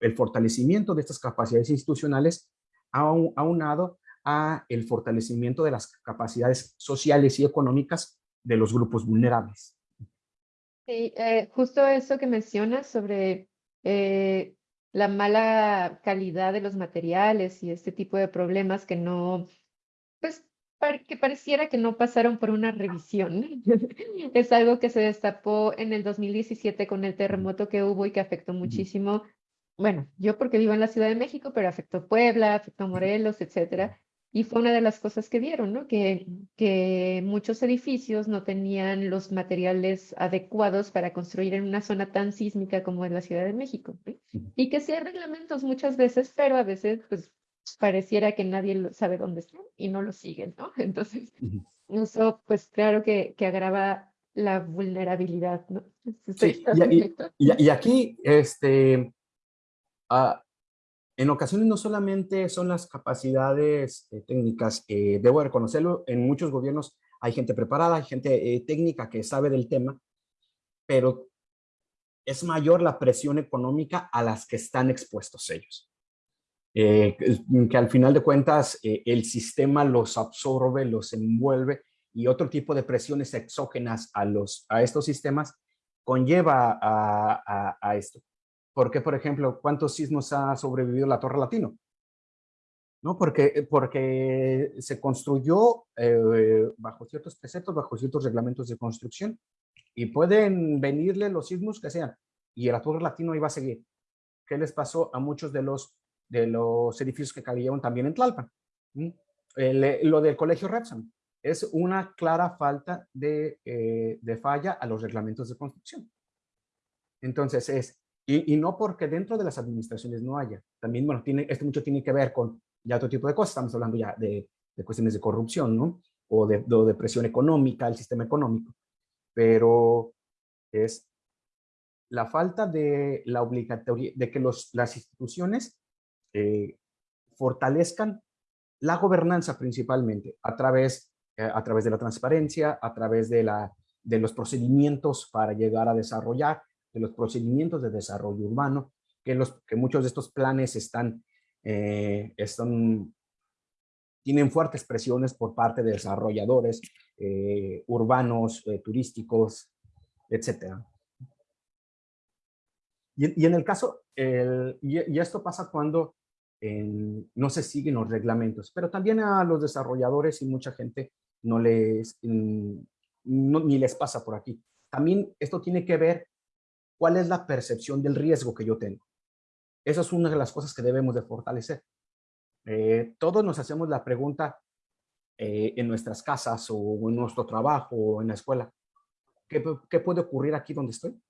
el fortalecimiento de estas capacidades institucionales aunado a el fortalecimiento de las capacidades sociales y económicas de los grupos vulnerables. Sí, eh, justo eso que mencionas sobre eh, la mala calidad de los materiales y este tipo de problemas que no, pues, que pareciera que no pasaron por una revisión. es algo que se destapó en el 2017 con el terremoto que hubo y que afectó muchísimo. Bueno, yo porque vivo en la Ciudad de México, pero afectó Puebla, afectó Morelos, etcétera. Y fue una de las cosas que vieron, ¿no? Que, que muchos edificios no tenían los materiales adecuados para construir en una zona tan sísmica como es la Ciudad de México. Y que sí hay reglamentos muchas veces, pero a veces pues pareciera que nadie sabe dónde están y no lo siguen, ¿no? Entonces, eso pues claro que, que agrava la vulnerabilidad, ¿no? Sí, y, y, y, aquí, este, uh, en ocasiones no solamente son las capacidades eh, técnicas, eh, debo reconocerlo, en muchos gobiernos hay gente preparada, hay gente eh, técnica que sabe del tema, pero es mayor la presión económica a las que están expuestos ellos. que al final de cuentas el sistema los absorbe, los envuelve y otro tipo de presiones exógenas a, los, a estos sistemas conlleva a esto. Porque, por ejemplo, ¿cuántos sismos ha sobrevivido la Torre Latino? ¿No? Porque, eh, porque se construyó eh, bajo ciertos preceptos, bajo ciertos reglamentos de construcción y pueden venirle los sismos que sean y la Torre Latino iba a seguir. ¿Qué les pasó a muchos de los, de los edificios que cayeron también en Tlalpan? ¿Mm? Eh, lo del colegio Repsam es una clara falta de, de falla a los reglamentos de construcción. Entonces es, y, no porque dentro de las administraciones no haya. También, bueno, tiene, esto mucho tiene que ver con ya otro tipo de cosas. Estamos hablando ya de, de cuestiones de corrupción, ¿no? O de, de, presión económica, el sistema económico. Pero es la falta de la obligatoria, de que los, las instituciones eh, fortalezcan la gobernanza principalmente a través, eh, a través de la transparencia, a través de, la, de los procedimientos para llegar a desarrollar de los procedimientos de desarrollo urbano, que, los, que muchos de estos planes están, eh, están, tienen fuertes presiones por parte de desarrolladores eh, urbanos, eh, turísticos, etc. Y, en el caso, el, y, esto pasa cuando no se siguen los reglamentos, pero también a los desarrolladores y mucha gente no les, mm, ni les pasa por aquí. También esto tiene que ver ¿Cuál es la percepción del riesgo que yo tengo? Esa es una de las cosas que debemos de fortalecer. Eh, todos nos hacemos la pregunta eh, en nuestras casas o en nuestro trabajo o en la escuela. ¿Qué, qué puede ocurrir aquí donde estoy?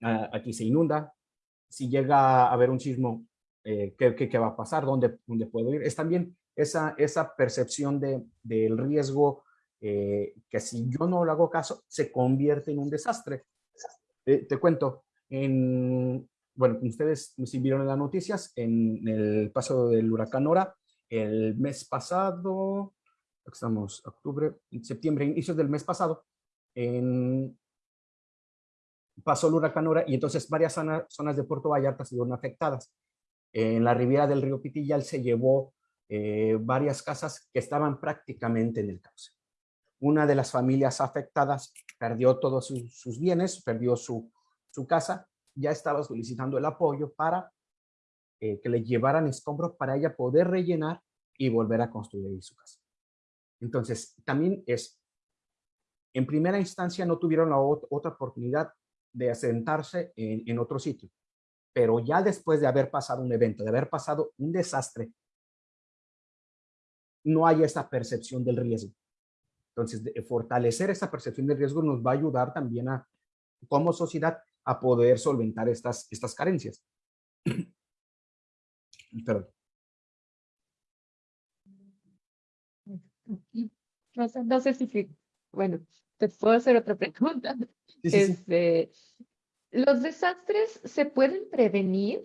Ah, aquí se inunda. Si llega a haber un sismo, eh, ¿qué, qué, va a pasar? ¿Dónde, ¿Dónde puedo ir? Es también esa, esa percepción de, del riesgo que si yo no le hago caso, se convierte en un desastre. Eh, te cuento, en, bueno, ustedes si vieron en las noticias, en el paso del huracán Nora, el mes pasado, estamos octubre, septiembre, inicios del mes pasado, en, pasó el huracán Nora y entonces varias zonas de Puerto Vallarta se vieron afectadas. En la ribera del río Pitillal se llevó eh, varias casas que estaban prácticamente en el cauce. Una de las familias afectadas perdió todos sus, bienes, perdió su, casa, ya estaba solicitando el apoyo para eh, que le llevaran escombros para ella poder rellenar y volver a construir su casa. Entonces, también es, en primera instancia no tuvieron la otra oportunidad de asentarse en, en otro sitio, pero ya después de haber pasado un evento, de haber pasado un desastre, no hay esa percepción del riesgo. Entonces, fortalecer esa percepción del riesgo nos va a ayudar también a, como sociedad, a poder solventar estas, estas carencias. Perdón. No, sé si, bueno, te puedo hacer otra pregunta. este, ¿Los desastres se pueden prevenir?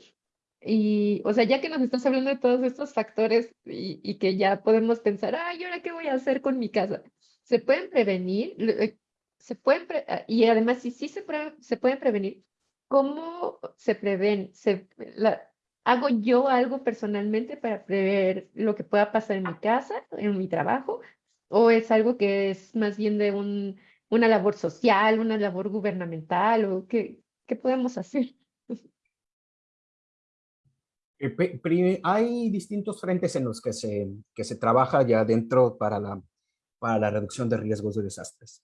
Y, o sea, ya que nos estás hablando de todos estos factores y, y que ya podemos pensar, ay, ¿ahora qué voy a hacer con mi casa? ¿Se pueden prevenir? Eh, ¿Se pueden ah, y además, si sí se, se pueden prevenir, ¿cómo se prevén? ¿Hago yo algo personalmente para prever lo que pueda pasar en mi casa, en mi trabajo? ¿O es algo que es más bien de un, una labor social, una labor gubernamental? ¿O qué, qué podemos hacer? Eh, hay distintos frentes en los que se, que se trabaja ya dentro para la, para la reducción de riesgos de desastres.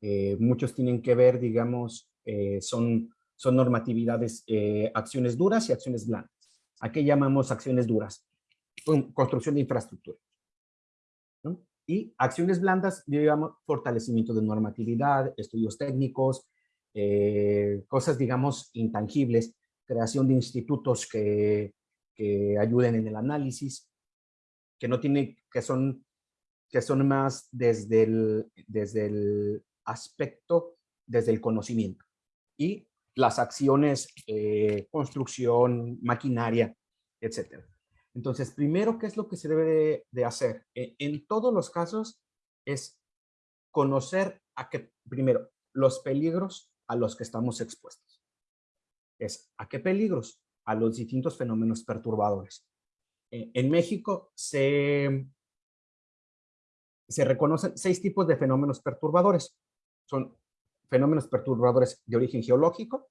Eh, muchos tienen que ver, digamos, eh, son, son normatividades, acciones duras y acciones blandas. ¿A qué llamamos acciones duras? Construcción de infraestructura. Y acciones blandas, digamos, fortalecimiento de normatividad, estudios técnicos, eh, cosas, digamos, intangibles, creación de institutos que, que, ayuden en el análisis, que no tiene, que son, que son más desde el, desde el aspecto, desde el conocimiento. Y las acciones, eh, construcción, maquinaria, etcétera. Entonces, primero, ¿qué es lo que se debe de, hacer? E, en todos los casos es conocer a qué, primero, los peligros a los que estamos expuestos. Es a qué peligros? A los distintos fenómenos perturbadores. E, en México se, se reconocen seis tipos de fenómenos perturbadores. Son fenómenos perturbadores de origen geológico,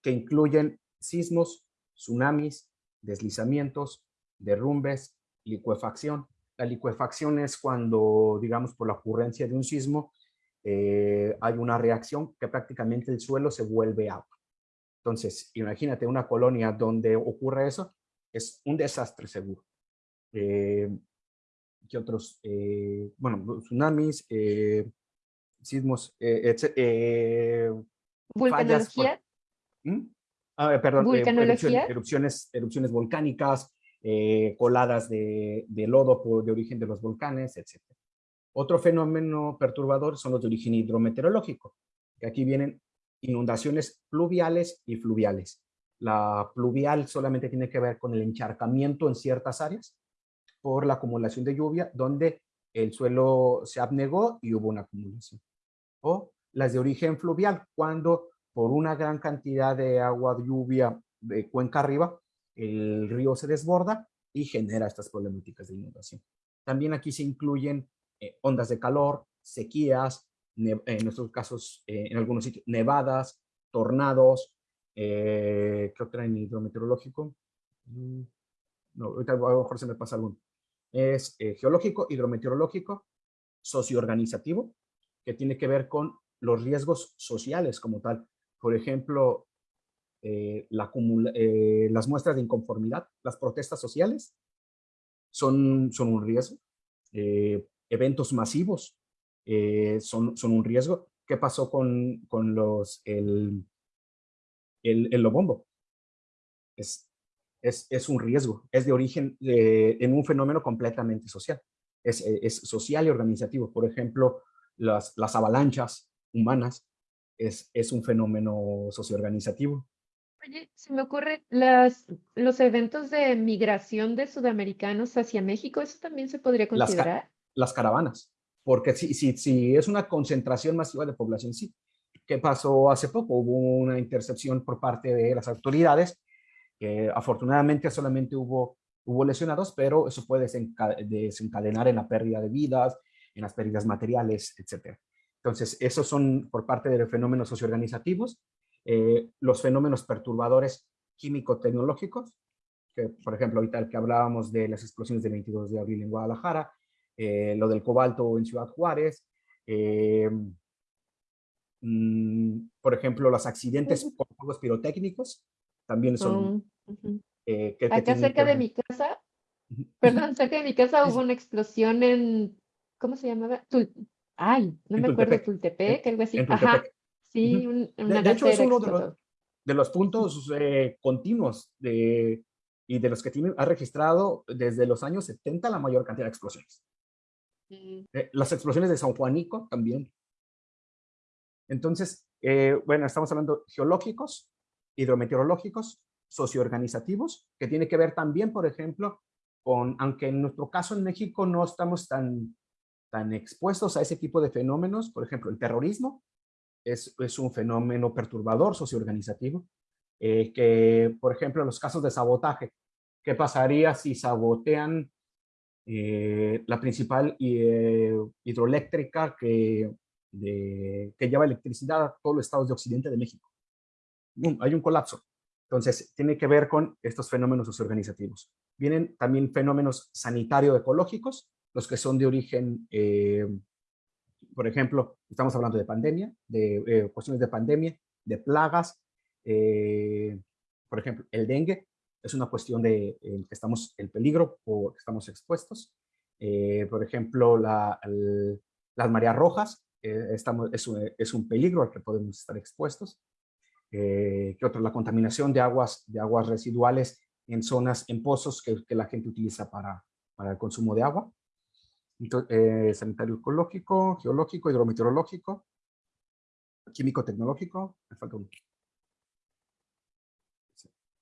que incluyen sismos, tsunamis, deslizamientos, derrumbes, licuefacción. La licuefacción es cuando, digamos, por la ocurrencia de un sismo, eh, hay una reacción que prácticamente el suelo se vuelve agua. Entonces, imagínate una colonia donde ocurre eso, es un desastre seguro. Eh, ¿Qué otros? Eh, bueno, tsunamis, sismos, eh, ¿Vulcanología? ¿Mm? Ah, perdón, erupciones, erupciones, erupciones, volcánicas, coladas de, de, lodo por, de origen de los volcanes, etc. Otro fenómeno perturbador son los de origen hidrometeorológico, que aquí vienen inundaciones pluviales y fluviales. La pluvial solamente tiene que ver con el encharcamiento en ciertas áreas por la acumulación de lluvia, donde el suelo se abnegó y hubo una acumulación o las de origen fluvial, cuando por una gran cantidad de agua de lluvia de cuenca arriba, el río se desborda y genera estas problemáticas de inundación. También aquí se incluyen eh, ondas de calor, sequías, en nuestros casos, eh, en algunos sitios, nevadas, tornados, eh, ¿qué otra en hidrometeorológico? Mm, no, ahorita a lo mejor se me pasa alguno. Es geológico, hidrometeorológico, socioorganizativo, que tiene que ver con los riesgos sociales como tal. Por ejemplo, eh, eh, las muestras de inconformidad, las protestas sociales, son, son un riesgo. Eh, eventos masivos son, son un riesgo. ¿Qué pasó con, con los, el, el, el lobombo? Es, es, es, un riesgo, es de origen en un fenómeno completamente social. Es, es social y organizativo. Por ejemplo, las, las avalanchas humanas, es, es un fenómeno socioorganizativo. Oye, se me ocurre, las, los eventos de migración de sudamericanos hacia México, ¿eso también se podría considerar? Las, caravanas, porque si, si, si es una concentración masiva de población, sí. ¿Qué pasó hace poco? Hubo una intercepción por parte de las autoridades, que afortunadamente solamente hubo, hubo lesionados, pero eso puede desencadenar en la pérdida de vidas, en las pérdidas materiales, etc. Entonces, esos son por parte de los fenómenos socioorganizativos. Eh, los fenómenos perturbadores químico-tecnológicos que por ejemplo ahorita el que hablábamos de las explosiones del 22 de abril en Guadalajara, eh, lo del cobalto en Ciudad Juárez, eh, mm, por ejemplo, los accidentes por fuegos pirotécnicos también son... Eh, que, Acá cerca que de mi casa, perdón, cerca de mi casa hubo una explosión en, ¿cómo se llamaba? Tul- Ay, no En me acuerdo, Tultepec. Tultepec, algo así. Ajá, Tultepec. sí, Ujú. un- De- una de hecho, es uno de los, explotó. de los puntos eh, continuos de, y de los que tiene, ha registrado desde los años 70 la mayor cantidad de explosiones. Mm, Eh, las explosiones de San Juanico también. Entonces, eh, bueno, estamos hablando geológicos, hidrometeorológicos, socioorganizativos, que tiene que ver también, por ejemplo, con, aunque en nuestro caso en México no estamos tan, tan expuestos a ese tipo de fenómenos, por ejemplo, el terrorismo es, es un fenómeno perturbador socioorganizativo, eh, que, por ejemplo, los casos de sabotaje, ¿qué pasaría si sabotean eh, la principal eh, hidroeléctrica que, que lleva electricidad a todos los estados de Occidente de México. Hay un colapso. Entonces, tiene que ver con estos fenómenos socioorganizativos. Vienen también fenómenos sanitario-ecológicos, los que son de origen, eh, por ejemplo, estamos hablando de pandemia, de eh, cuestiones de pandemia, de plagas, eh, por ejemplo, el dengue, es una cuestión de que estamos, el peligro o que estamos expuestos. Eh, por ejemplo, la, el- las mareas rojas, eh, estamos, es, un, es un peligro al que podemos estar expuestos. Eh, ¿Qué otro? La contaminación de aguas, de aguas residuales en zonas, en pozos que, que la gente utiliza para, para el consumo de agua. Entonces, eh, sanitario ecológico, geológico, hidrometeorológico, químico tecnológico, me falta uno.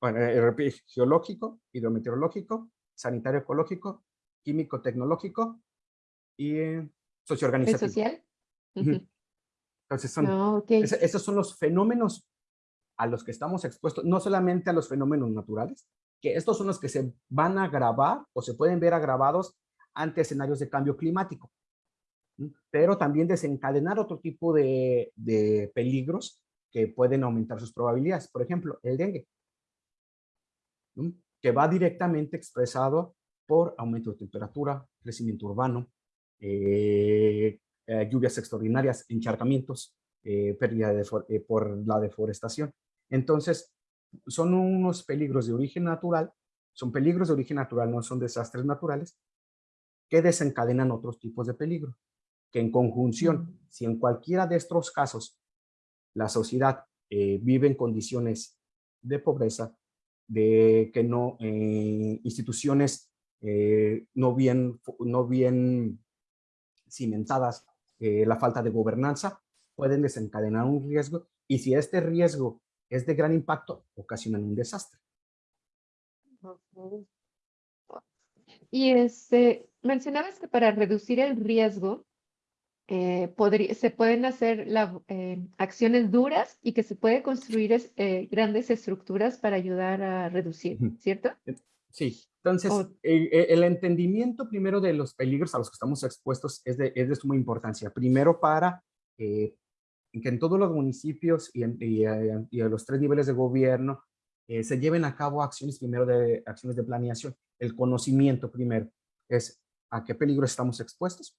Bueno, eh, repito, geológico, hidrometeorológico, sanitario ecológico, químico tecnológico y eh, ¿Es socioorganizativo. social? Ujú. Ujú. Entonces, son, No, ok. ese- esos son los fenómenos a los que estamos expuestos, no solamente a los fenómenos naturales, que estos son los que se van a agravar o se pueden ver agravados ante escenarios de cambio climático, pero también desencadenar otro tipo de, de peligros que pueden aumentar sus probabilidades. Por ejemplo, el dengue, que va directamente expresado por aumento de temperatura, crecimiento urbano, eh, eh, lluvias extraordinarias, encharcamientos, eh, pérdida de por la deforestación. Entonces, son unos peligros de origen natural, son peligros de origen natural, no son desastres naturales, que desencadenan otros tipos de peligro, que en conjunción, si en cualquiera de estos casos la sociedad eh, vive en condiciones de pobreza, de que no, eh, instituciones eh, no, bien, no bien cimentadas, la falta de gobernanza, pueden desencadenar un riesgo y si este riesgo es de gran impacto, ocasionan un desastre. Y este, mencionabas que para reducir el riesgo eh, podría- se pueden hacer la- eh, acciones duras y que se puede construir es- eh, grandes estructuras para ayudar a reducir. ¿cierto? Sí, entonces O- eh, eh, el entendimiento primero de los peligros a los que estamos expuestos es de, es de suma importancia. Primero para eh, que en todos los municipios y en, eh, a los tres niveles de gobierno eh, se lleven a cabo acciones primero de acciones de planeación. El conocimiento primero es a qué peligro estamos expuestos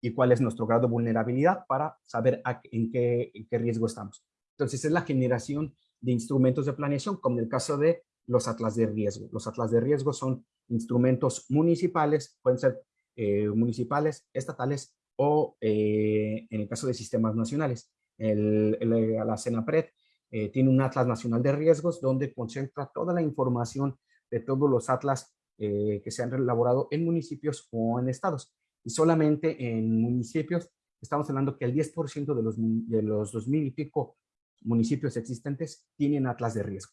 y cuál es nuestro grado de vulnerabilidad para saber en, qué, en qué riesgo estamos. Entonces es la generación de instrumentos de planeación, como en el caso de los atlas de riesgo. Los atlas de riesgo son instrumentos municipales, pueden ser eh, municipales, estatales o eh, en el caso de sistemas nacionales. El, el- la CENAPRED eh, tiene un atlas nacional de riesgos donde concentra toda la información de todos los atlas eh, que se han elaborado en municipios o en estados. Y solamente en municipios, estamos hablando que el 10% de los, de los 2.000 y pico municipios existentes tienen atlas de riesgo.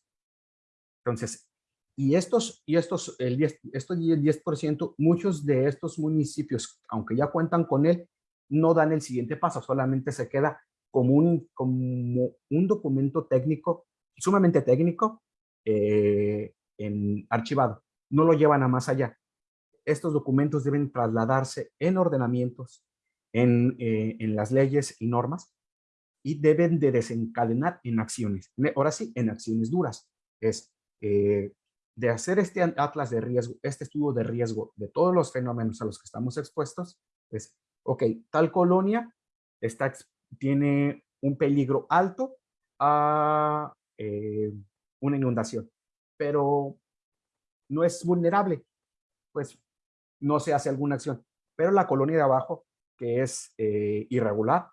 Entonces, y estos, y estos, el 10, estos y el 10%, muchos de estos municipios, aunque ya cuentan con él, no dan el siguiente paso, solamente se queda como un, como un documento técnico, sumamente técnico, eh, en archivado. No lo llevan a más allá. Estos documentos deben trasladarse en ordenamientos, en, eh, en las leyes y normas, y deben de desencadenar en acciones. Ne- Ahora sí, en acciones duras. Es eh, de hacer este atlas de riesgo, este estudio de riesgo de todos los fenómenos a los que estamos expuestos, es, ok, tal colonia está, tiene un peligro alto a eh, una inundación, pero no es vulnerable, pues no se hace alguna acción. Pero la colonia de abajo, que es eh, irregular,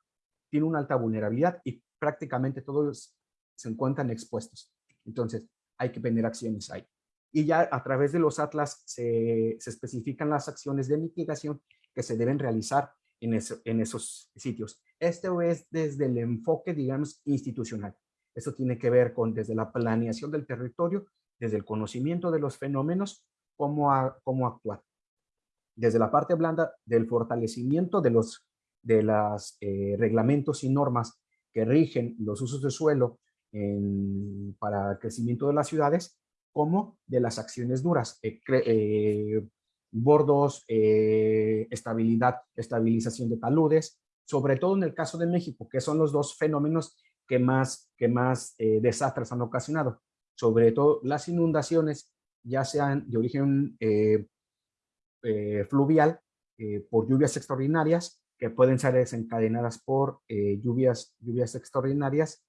tiene una alta vulnerabilidad y prácticamente todos se encuentran expuestos. Entonces, hay que tener acciones ahí. Y ya a través de los atlas se, se especifican las acciones de mitigación que se deben realizar en, esos sitios. Esto es desde el enfoque, digamos, institucional. Eso tiene que ver con desde la planeación del territorio, desde el conocimiento de los fenómenos, cómo, cómo actuar. Desde la parte blanda del fortalecimiento de los de los eh, reglamentos y normas que rigen los usos de suelo para el crecimiento de las ciudades, como de las acciones duras, eh, eh, bordos, estabilidad, estabilización de taludes, sobre todo en el caso de México, que son los dos fenómenos que más, que más desastres han ocasionado. Sobre todo las inundaciones, ya sean de origen fluvial, por lluvias extraordinarias, que pueden ser desencadenadas por eh, lluvias, lluvias extraordinarias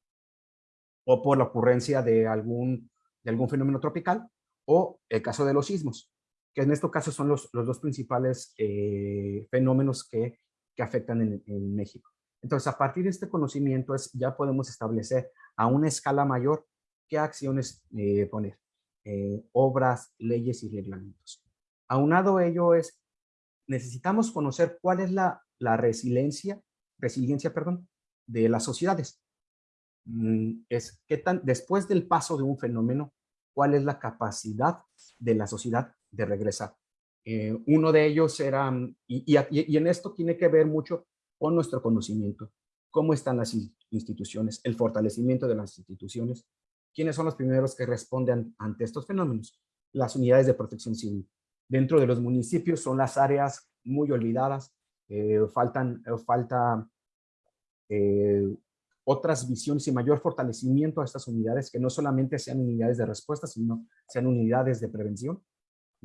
o por la ocurrencia de algún, de algún fenómeno tropical o el caso de los sismos, que en este caso son los, los dos principales eh, fenómenos que, que afectan en, en, México. Entonces, a partir de este conocimiento es, ya podemos establecer a una escala mayor qué acciones eh, poner, obras, leyes y reglamentos. Aunado ello es, necesitamos conocer cuál es la la resiliencia, resiliencia perdón, de las sociedades. Mm, es qué tan, después del paso de un fenómeno, cuál es la capacidad de la sociedad de regresar. Eh, uno de ellos era, mm, y, en esto tiene que ver mucho con nuestro conocimiento, cómo están las instituciones, el fortalecimiento de las instituciones, quiénes son los primeros que responden ante estos fenómenos, las unidades de protección civil. Dentro de los municipios son las áreas muy olvidadas, eh, faltan, eh, falta otras visiones y mayor fortalecimiento a estas unidades que no solamente sean unidades de respuesta, sino sean unidades de prevención.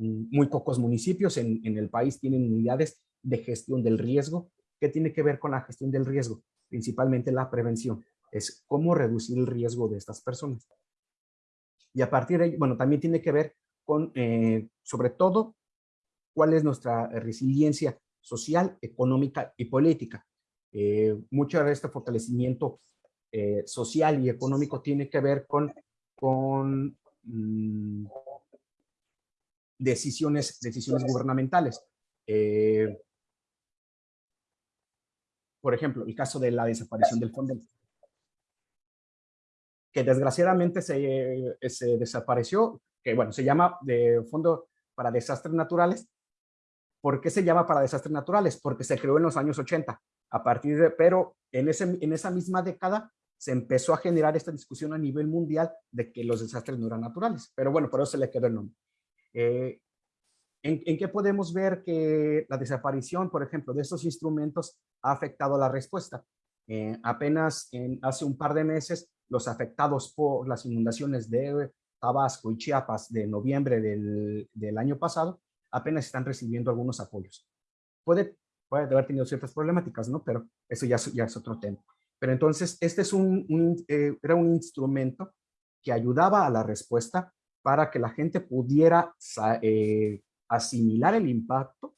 Mm, muy pocos municipios en, en el país tienen unidades de gestión del riesgo. ¿Qué tiene que ver con la gestión del riesgo? Principalmente la prevención. Es cómo reducir el riesgo de estas personas. Y a partir de ahí, bueno, también tiene que ver con, sobre todo, cuál es nuestra resiliencia social, económica y política. Eh, mucho de este fortalecimiento eh, social y económico tiene que ver con, con mm, decisiones, decisiones gubernamentales. Eh, por ejemplo, el caso de la desaparición del fondo, que desgraciadamente se, se desapareció, que bueno, se llama de Fondo para Desastres Naturales, ¿Por qué se llama para desastres naturales? Porque se creó en los años 80. A partir de, pero en, ese, en esa misma década se empezó a generar esta discusión a nivel mundial de que los desastres no eran naturales. Pero bueno, por eso se le quedó el nombre. Eh, ¿en, qué podemos ver que la desaparición, por ejemplo, de estos instrumentos ha afectado la respuesta? Eh, apenas en, hace un par de meses, los afectados por las inundaciones de Tabasco y Chiapas de noviembre del, año pasado apenas están recibiendo algunos apoyos. Puede, puede haber tenido ciertas problemáticas, ¿no? Pero eso ya, ya es otro tema. Pero entonces, este es un, eh, era un instrumento que ayudaba a la respuesta para que la gente pudiera eh, asimilar el impacto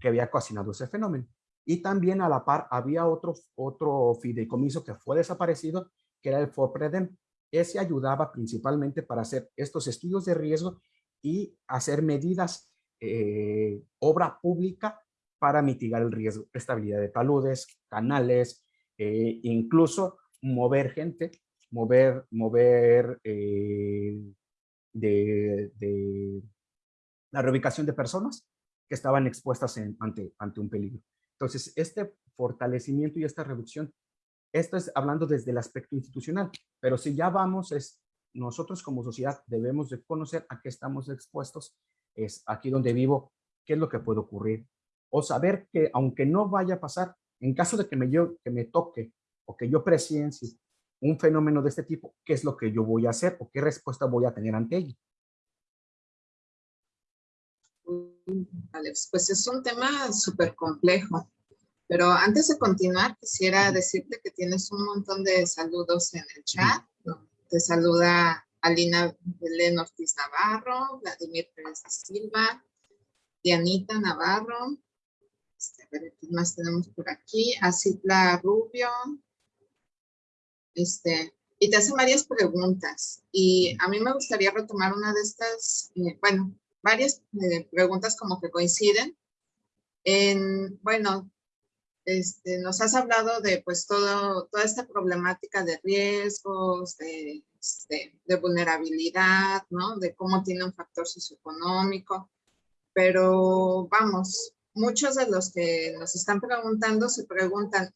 que había ocasionado ese fenómeno. Y también a la par había otro, otro fideicomiso que fue desaparecido, que era el FOPREDEM. Ese ayudaba principalmente para hacer estos estudios de riesgo y hacer medidas eh, obra pública para mitigar el riesgo, estabilidad de taludes, canales, eh, incluso mover gente, mover, mover de, la reubicación de personas que estaban expuestas ante, ante un peligro. Entonces, este fortalecimiento y esta reducción, esto es hablando desde el aspecto institucional, pero si ya vamos, es nosotros como sociedad debemos de conocer a qué estamos expuestos es aquí donde vivo, qué es lo que puede ocurrir. O saber que aunque no vaya a pasar, en caso de que me, yo, que me toque o que yo presiencie un fenómeno de este tipo, qué es lo que yo voy a hacer o qué respuesta voy a tener ante ello. Alex, pues es un tema súper complejo. Pero antes de continuar, quisiera decirte que tienes un montón de saludos en el chat. Te saluda Alina Belén Ortiz Navarro, Vladimir Pérez de Silva, Dianita Navarro, este, a ver, ¿qué más tenemos por aquí? Acitla Rubio, este, y te hacen varias preguntas. Y a mí me gustaría retomar una de estas, eh, bueno, varias eh, preguntas como que coinciden. En, bueno, este, nos has hablado de pues todo, toda esta problemática de riesgos, de, este, de, vulnerabilidad, ¿no? De cómo tiene un factor socioeconómico. Pero vamos, muchos de los que nos están preguntando se preguntan,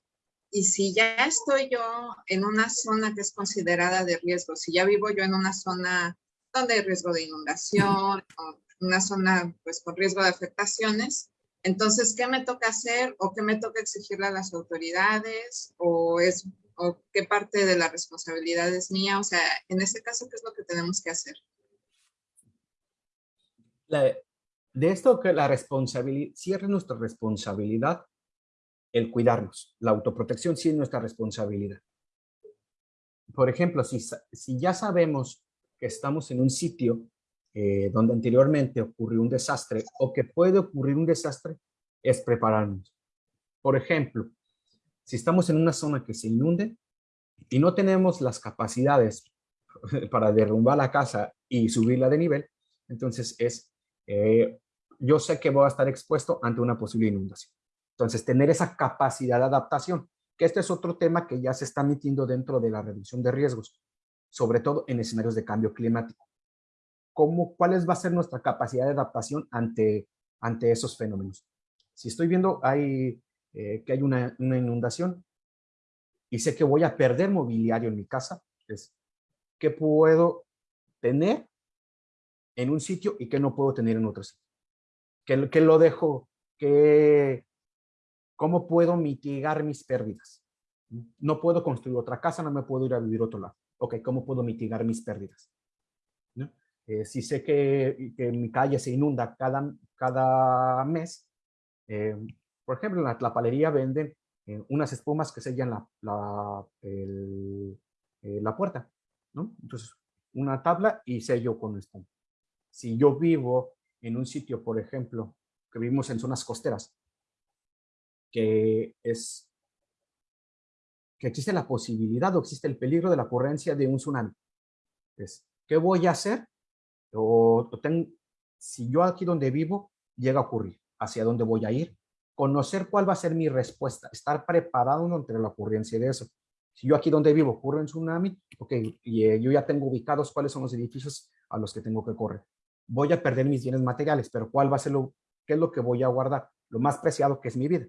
¿y si ya estoy yo en una zona que es considerada de riesgo? Si ya vivo yo en una zona donde hay riesgo de inundación, o una zona pues con riesgo de afectaciones, entonces, ¿qué me toca hacer o qué me toca exigirle a las autoridades o, es, o qué parte de la responsabilidad es mía? O sea, en ese caso, ¿qué es lo que tenemos que hacer? de esto que la responsabilidad, es nuestra responsabilidad el cuidarnos. La autoprotección sí es nuestra responsabilidad. Por ejemplo, si, ya sabemos que estamos en un sitio eh, donde anteriormente ocurrió un desastre o que puede ocurrir un desastre, es prepararnos. Por ejemplo, si estamos en una zona que se inunde y no tenemos las capacidades para derrumbar la casa y subirla de nivel, entonces es, eh, yo sé que voy a estar expuesto ante una posible inundación. Entonces, tener esa capacidad de adaptación, que este es otro tema que ya se está metiendo dentro de la reducción de riesgos, sobre todo en escenarios de cambio climático cómo, cuál va a ser nuestra capacidad de adaptación ante, ante esos fenómenos. Si estoy viendo hay, eh, que hay una, una, inundación y sé que voy a perder mobiliario en mi casa, es qué puedo tener en un sitio y qué no puedo tener en otro sitio. ¿Qué, qué lo dejo? ¿Qué, ¿Cómo puedo mitigar mis pérdidas? No puedo construir otra casa, no me puedo ir a vivir a otro lado. Ok, ¿cómo puedo mitigar mis pérdidas? ¿No? Eh, si sé que, que, mi calle se inunda cada, cada mes, eh, por ejemplo, en la tlapalería venden eh, unas espumas que sellan la, la, la puerta, ¿no? Entonces, una tabla y sello con espuma. Si yo vivo en un sitio, por ejemplo, que vivimos en zonas costeras, que es que existe la posibilidad o existe el peligro de la ocurrencia de un tsunami. ¿Qué voy a hacer? o, si yo aquí donde vivo llega a ocurrir, hacia dónde voy a ir, conocer cuál va a ser mi respuesta, estar preparado ante la ocurrencia de eso. Si yo aquí donde vivo ocurre un tsunami, ok, y eh, yo ya tengo ubicados cuáles son los edificios a los que tengo que correr. Voy a perder mis bienes materiales, pero ¿cuál va a ser lo, qué es lo que voy a guardar? Lo más preciado que es mi vida.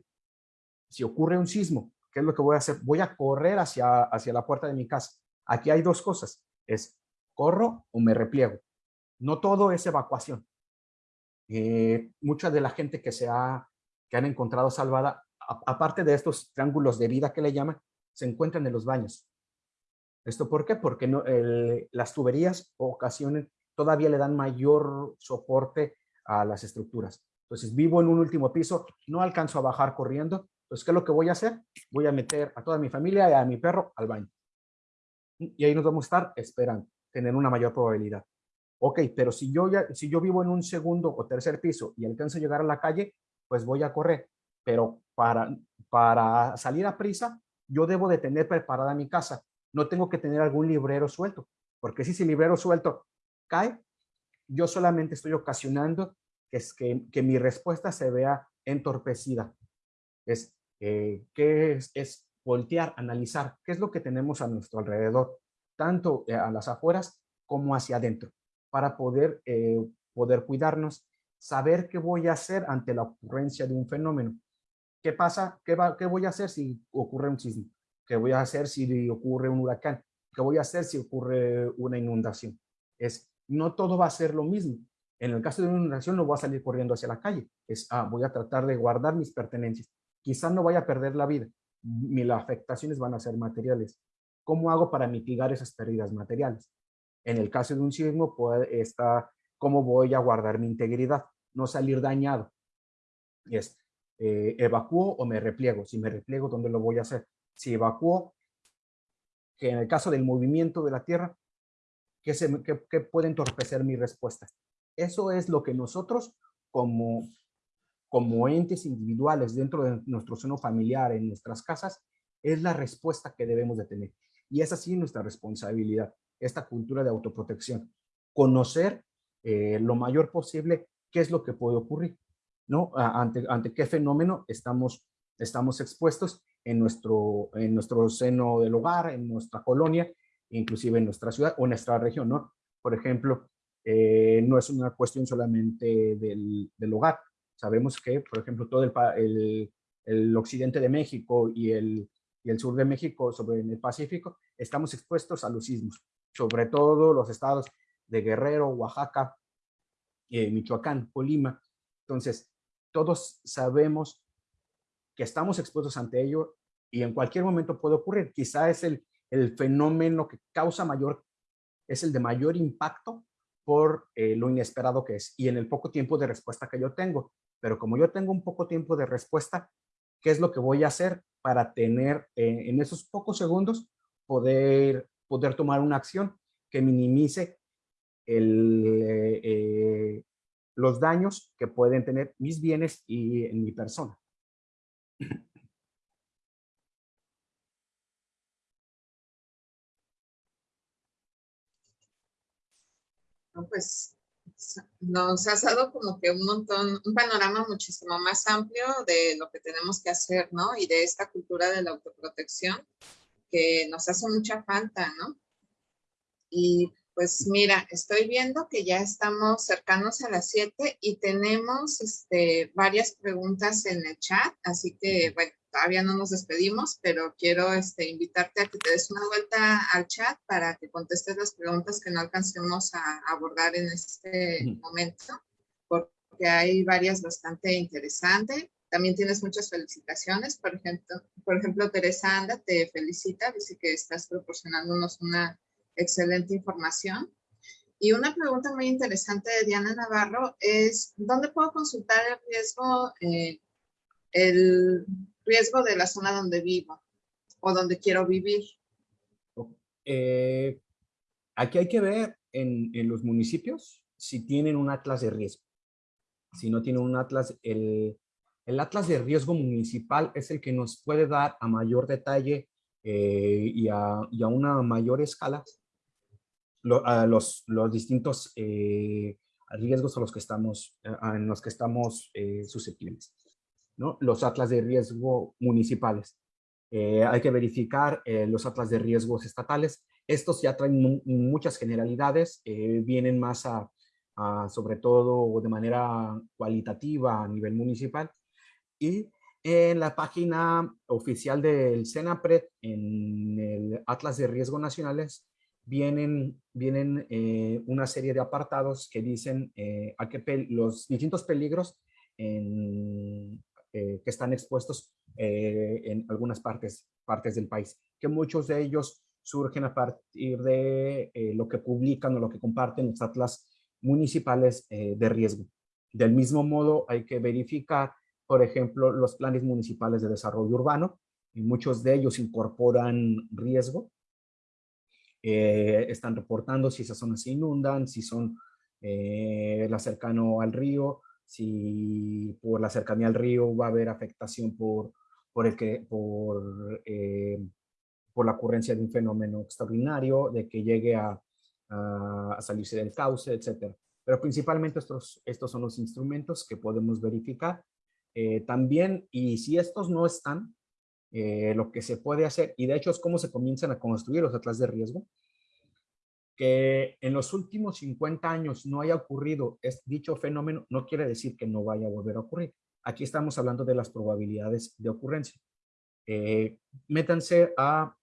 Si ocurre un sismo, ¿qué es lo que voy a hacer? Voy a correr hacia, hacia la puerta de mi casa. Aquí hay dos cosas, es corro o me repliego no todo es evacuación. Eh, mucha de la gente que se ha, que han encontrado salvada, aparte de estos triángulos de vida que le llaman, se encuentran en los baños. ¿Esto por qué? Porque no, las tuberías ocasionen, todavía le dan mayor soporte a las estructuras. Entonces, vivo en un último piso, no alcanzo a bajar corriendo. Entonces, ¿qué es lo que voy a hacer? Voy a meter a toda mi familia y a mi perro al baño. Y ahí nos vamos a estar esperando, tener una mayor probabilidad. Ok, pero si yo, ya, si yo vivo en un segundo o tercer piso y alcanzo a llegar a la calle, pues voy a correr. Pero para, para salir a prisa, yo debo de tener preparada mi casa. No tengo que tener algún librero suelto, porque si ese librero suelto cae, yo solamente estoy ocasionando que, es que, que mi respuesta se vea entorpecida. Es, eh, ¿qué es, es voltear, analizar qué es lo que tenemos a nuestro alrededor, tanto eh, a las afueras como hacia adentro para poder, eh, poder cuidarnos, saber qué voy a hacer ante la ocurrencia de un fenómeno. ¿Qué pasa? ¿Qué, va, qué voy a hacer si ocurre un sismo? ¿Qué voy a hacer si ocurre un huracán? ¿Qué voy a hacer si ocurre una inundación? Es, no todo va a ser lo mismo. En el caso de una inundación no voy a salir corriendo hacia la calle. Es, ah, voy a tratar de guardar mis pertenencias. Quizás no vaya a perder la vida. Mis afectaciones van a ser materiales. ¿Cómo hago para mitigar esas pérdidas materiales? En el caso de un sismo, puede estar cómo voy a guardar mi integridad. no salir dañado. Es, eh, ¿evacuo o me repliego? Si me repliego, ¿dónde lo voy a hacer? Si evacuo, que en el caso del movimiento de la Tierra, ¿qué, se, qué, qué puede entorpecer mi respuesta? Eso es lo que nosotros como, como entes individuales dentro de nuestro seno familiar, en nuestras casas, es la respuesta que debemos de tener. Y es así nuestra responsabilidad, esta cultura de autoprotección. Conocer eh, lo mayor posible qué es lo que puede ocurrir, ¿no? Ante, ante qué fenómeno estamos, estamos expuestos en nuestro, en nuestro seno del hogar, en nuestra colonia, inclusive en nuestra ciudad o nuestra región, ¿no? Por ejemplo, eh, no es una cuestión solamente del, del, hogar. Sabemos que, por ejemplo, todo el, el, el occidente de México y el, y el sur de México, sobre el Pacífico, estamos expuestos a los sismos, sobre todo los estados de Guerrero, Oaxaca, eh, Michoacán, Colima. Entonces, todos sabemos que estamos expuestos ante ello y en cualquier momento puede ocurrir. Quizá es el, el fenómeno que causa mayor, es el de mayor impacto por eh, lo inesperado que es y en el poco tiempo de respuesta que yo tengo. Pero como yo tengo un poco tiempo de respuesta, ¿qué es lo que voy a hacer para tener eh, en esos pocos segundos poder, poder tomar una acción que minimice el, eh, los daños que pueden tener mis bienes y en mi persona. pues nos has dado como que un montón, un panorama muchísimo más amplio de lo que tenemos que hacer, ¿no? Y de esta cultura de la autoprotección que nos hace mucha falta, ¿no? Y pues mira, estoy viendo que ya estamos cercanos a las 7 y tenemos este, varias preguntas en el chat, así que bueno, todavía no nos despedimos, pero quiero este, invitarte a que te des una vuelta al chat para que contestes las preguntas que no alcancemos a abordar en este momento, porque hay varias bastante interesantes. También tienes muchas felicitaciones, por ejemplo, por ejemplo, Teresa Anda te felicita, dice que estás proporcionándonos una excelente información. Y una pregunta muy interesante de Diana Navarro es, ¿dónde puedo consultar el riesgo eh, el riesgo de la zona donde vivo o donde quiero vivir. Eh, aquí hay que ver en, los municipios si tienen un atlas de riesgo. Si no tienen un atlas, el, atlas de riesgo municipal es el que nos puede dar a mayor detalle eh, y, a, una mayor escala a los, los distintos eh, riesgos a los que estamos, en los que estamos susceptibles los atlas de riesgo municipales. Eh, hay que verificar eh, los atlas de riesgos estatales. Estos ya traen muchas generalidades, eh, vienen más a, sobre todo de manera cualitativa a nivel municipal. Y en la página oficial del CENAPRED, en el Atlas de Riesgo Nacionales, vienen, vienen una serie de apartados que dicen a qué los distintos peligros en, eh, que están expuestos eh, en algunas partes, partes del país, que muchos de ellos surgen a partir de eh, lo que publican o lo que comparten los atlas municipales de riesgo. Del mismo modo, hay que verificar, por ejemplo, los planes municipales de desarrollo urbano, y muchos de ellos incorporan riesgo, están reportando si esas zonas se inundan, si son la cercano al río, si por la cercanía al río va a haber afectación por, por, el que, por, eh, por la ocurrencia de un fenómeno extraordinario, de que llegue a, a, salirse del cauce, etc. Pero principalmente estos, estos son los instrumentos que podemos verificar. Eh, también, y si estos no están, eh, lo que se puede hacer, y de hecho es cómo se comienzan a construir los atlas de riesgo, que en los últimos 50 años no haya ocurrido es, dicho fenómeno, no quiere decir que no vaya a volver a ocurrir. Aquí estamos hablando de las probabilidades de ocurrencia. Eh, métanse a,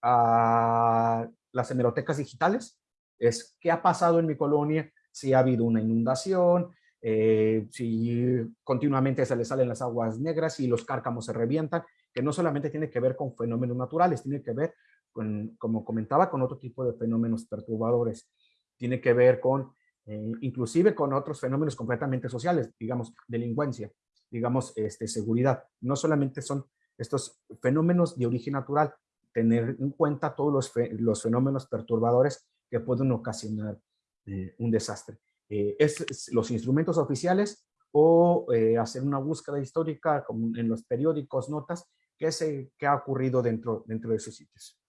a las hemerotecas digitales. Es qué ha pasado en mi colonia, si ha habido una inundación, eh, si continuamente se le salen las aguas negras, si los cárcamos se revientan, que no solamente tiene que ver con fenómenos naturales, tiene que ver como comentaba, con otro tipo de fenómenos perturbadores. Tiene que ver con eh, inclusive con otros fenómenos completamente sociales, digamos, delincuencia, digamos, este, seguridad. No solamente son estos fenómenos de origen natural, tener en cuenta todos los, los fenómenos perturbadores que pueden ocasionar eh, un desastre. Eh, es, los instrumentos oficiales o hacer una búsqueda histórica como en los periódicos, notas, qué, se, qué ha ocurrido dentro, dentro de esos sitios.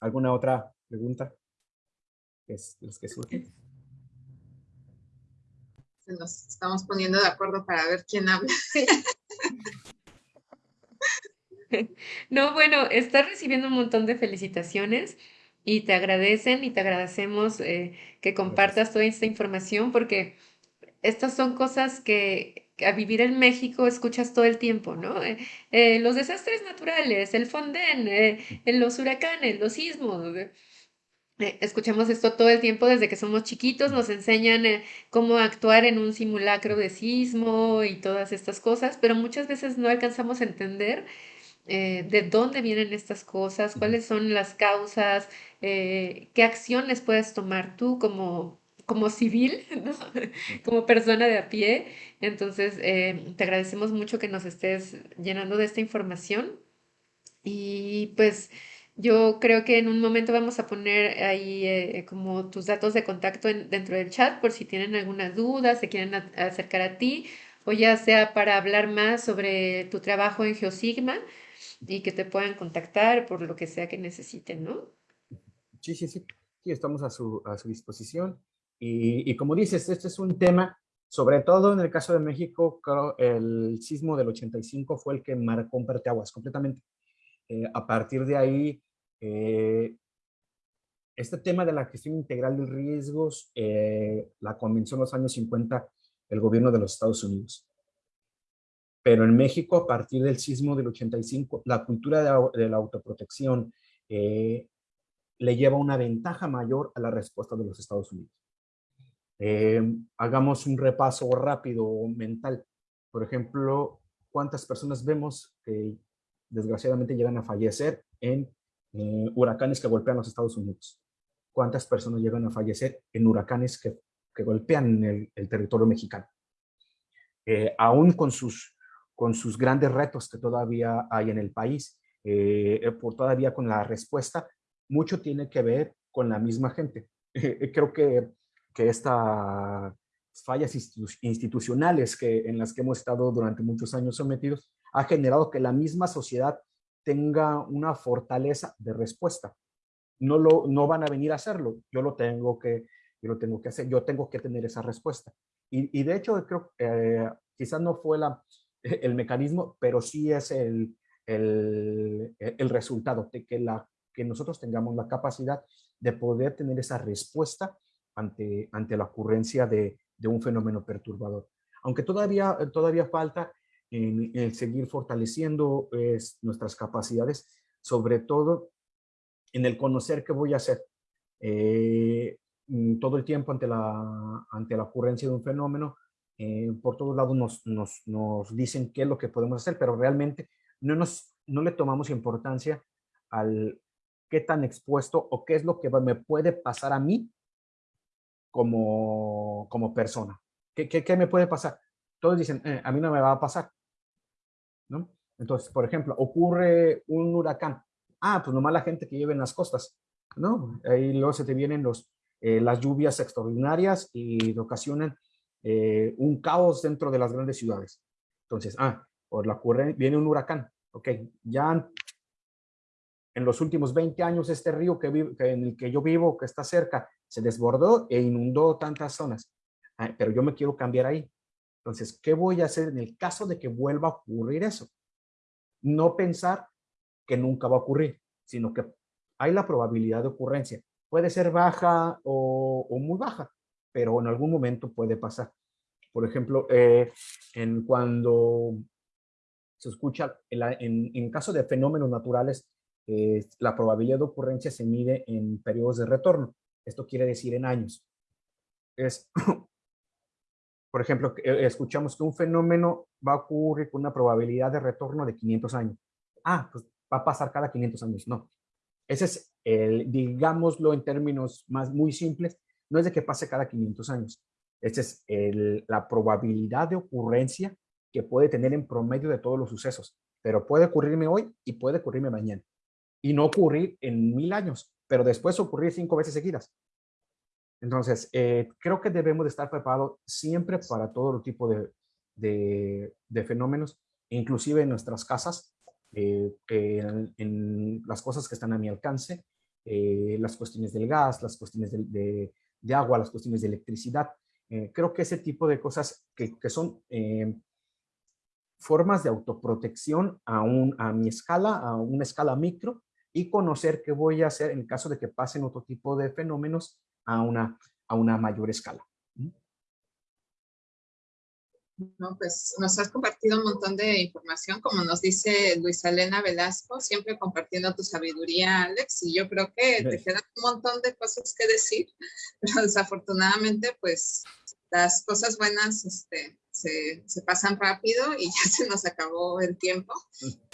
¿Alguna otra pregunta? Es los que surgen. Nos estamos poniendo de acuerdo para ver quién habla. No, bueno, estás recibiendo un montón de felicitaciones y te agradecen y te agradecemos eh, que compartas toda esta información porque estas son cosas que a vivir en México escuchas todo el tiempo, ¿no? Eh, eh, los desastres naturales, el Fonden, en los huracanes, los sismos. escuchamos esto todo el tiempo desde que somos chiquitos, nos enseñan cómo actuar en un simulacro de sismo y todas estas cosas, pero muchas veces no alcanzamos a entender de dónde vienen estas cosas, cuáles son las causas, eh, qué acciones puedes tomar tú como, como civil, como persona de a pie. Entonces, eh, te agradecemos mucho que nos estés llenando de esta información. Y pues yo creo que en un momento vamos a poner ahí eh, como tus datos de contacto dentro del chat por si tienen alguna duda, se quieren acercar a ti o ya sea para hablar más sobre tu trabajo en Geosigma y que te puedan contactar por lo que sea que necesiten, ¿no? Sí, sí, sí. Sí, estamos a su, a su disposición. Y, y, como dices, este es un tema, sobre todo en el caso de México, el sismo del 85 fue el que marcó un parteaguas completamente. Eh, a partir de ahí, eh, este tema de la gestión integral de riesgos eh, la comenzó en los años 50 el gobierno de los Estados Unidos. Pero en México, a partir del sismo del 85, la cultura de, de la autoprotección, eh, le lleva una ventaja mayor a la respuesta de los Estados Unidos. Eh, hagamos un repaso rápido mental. Por ejemplo, ¿cuántas personas vemos que desgraciadamente llegan a fallecer en eh, huracanes que golpean los Estados Unidos? ¿Cuántas personas llegan a fallecer en huracanes que, que golpean el, territorio mexicano? Eh, aún con sus, con sus grandes retos que todavía hay en el país, por todavía con la respuesta, mucho tiene que ver con la misma gente. Creo que, que estas fallas institucionales que, en las que hemos estado durante muchos años sometidos ha generado que la misma sociedad tenga una fortaleza de respuesta. No, lo, no van a venir a hacerlo, yo lo tengo que, yo lo tengo que hacer, yo tengo que tener esa respuesta. Y, y de hecho, creo que eh, quizás no fue la, el mecanismo, pero sí es el, el, el resultado de que la que nosotros tengamos la capacidad de poder tener esa respuesta ante, ante la ocurrencia de, de un fenómeno perturbador. Aunque todavía, todavía falta en, seguir fortaleciendo es, nuestras capacidades, sobre todo en el conocer qué voy a hacer. Eh, mm, todo el tiempo ante la, ante la ocurrencia de un fenómeno, eh, por todos lados nos, nos, nos, dicen qué es lo que podemos hacer, pero realmente no, nos, no le tomamos importancia al, qué tan expuesto o qué es lo que me puede pasar a mí como, como persona. ¿Qué, qué, qué me puede pasar? Todos dicen, eh, a mí no me va a pasar. ¿no? Entonces, por ejemplo, ocurre un huracán. Ah, pues nomás la gente que vive en las costas. ¿no? Ahí luego se te vienen los, eh, las lluvias extraordinarias y ocasionan eh, un caos dentro de las grandes ciudades. Entonces, ah, por la ocurre, viene un huracán. Ok, ya en los últimos 20 años este río que, en el que yo vivo, que está cerca, se desbordó e inundó tantas zonas. pero yo me quiero cambiar ahí. Entonces, ¿qué voy a hacer en el caso de que vuelva a ocurrir eso? No pensar que nunca va a ocurrir, sino que hay la probabilidad de ocurrencia. Puede ser baja o, muy baja, pero en algún momento puede pasar. Por ejemplo, eh, en cuando se escucha, en, en caso de fenómenos naturales, eh, la probabilidad de ocurrencia se mide en periodos de retorno. Esto quiere decir en años. Es por ejemplo, eh, escuchamos que un fenómeno va a ocurrir con una probabilidad de retorno de 500 años. Ah, pues va a pasar cada 500 años. No. Ese es el, digámoslo en términos más muy simples, no es de que pase cada 500 años. Esa es el, la probabilidad de ocurrencia que puede tener en promedio de todos los sucesos. Pero puede ocurrirme hoy y puede ocurrirme mañana. Y no ocurrir en mil años, pero después ocurrir cinco veces seguidas. Entonces, eh, creo que debemos de estar preparados siempre para todo tipo de, de, fenómenos, inclusive en nuestras casas, eh, en, las cosas que están a mi alcance, eh, las cuestiones del gas, las cuestiones de, de agua, las cuestiones de electricidad. creo que ese tipo de cosas que, que son formas de autoprotección a, un, a mi escala, a una escala micro, y conocer qué voy a hacer en caso de que pasen otro tipo de fenómenos a una, a una mayor escala. No, pues nos has compartido un montón de información, como nos dice Luisa Elena Velasco, siempre compartiendo tu sabiduría, Alex, y yo creo que te quedan un montón de cosas que decir, pero desafortunadamente, pues las cosas buenas este, se, pasan rápido y ya se nos acabó el tiempo.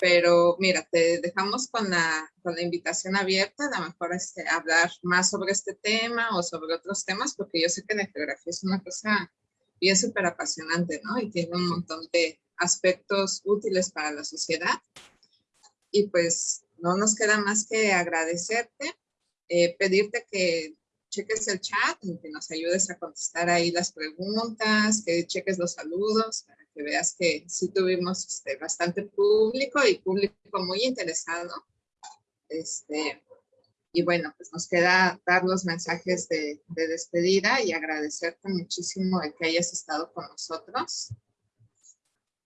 Pero mira, te dejamos con la, con la invitación abierta, a lo mejor este, hablar más sobre este tema o sobre otros temas, porque yo sé que la geografía es una cosa bien súper apasionante, ¿no? Y tiene un montón de aspectos útiles para la sociedad. Y pues no nos queda más que agradecerte, eh, pedirte que cheques el chat que nos ayudes a contestar ahí las preguntas, que cheques los saludos, para que veas que sí tuvimos este, bastante público y público muy interesado. Este, y bueno, pues nos queda dar los mensajes de, de despedida y agradecerte muchísimo de que hayas estado con nosotros.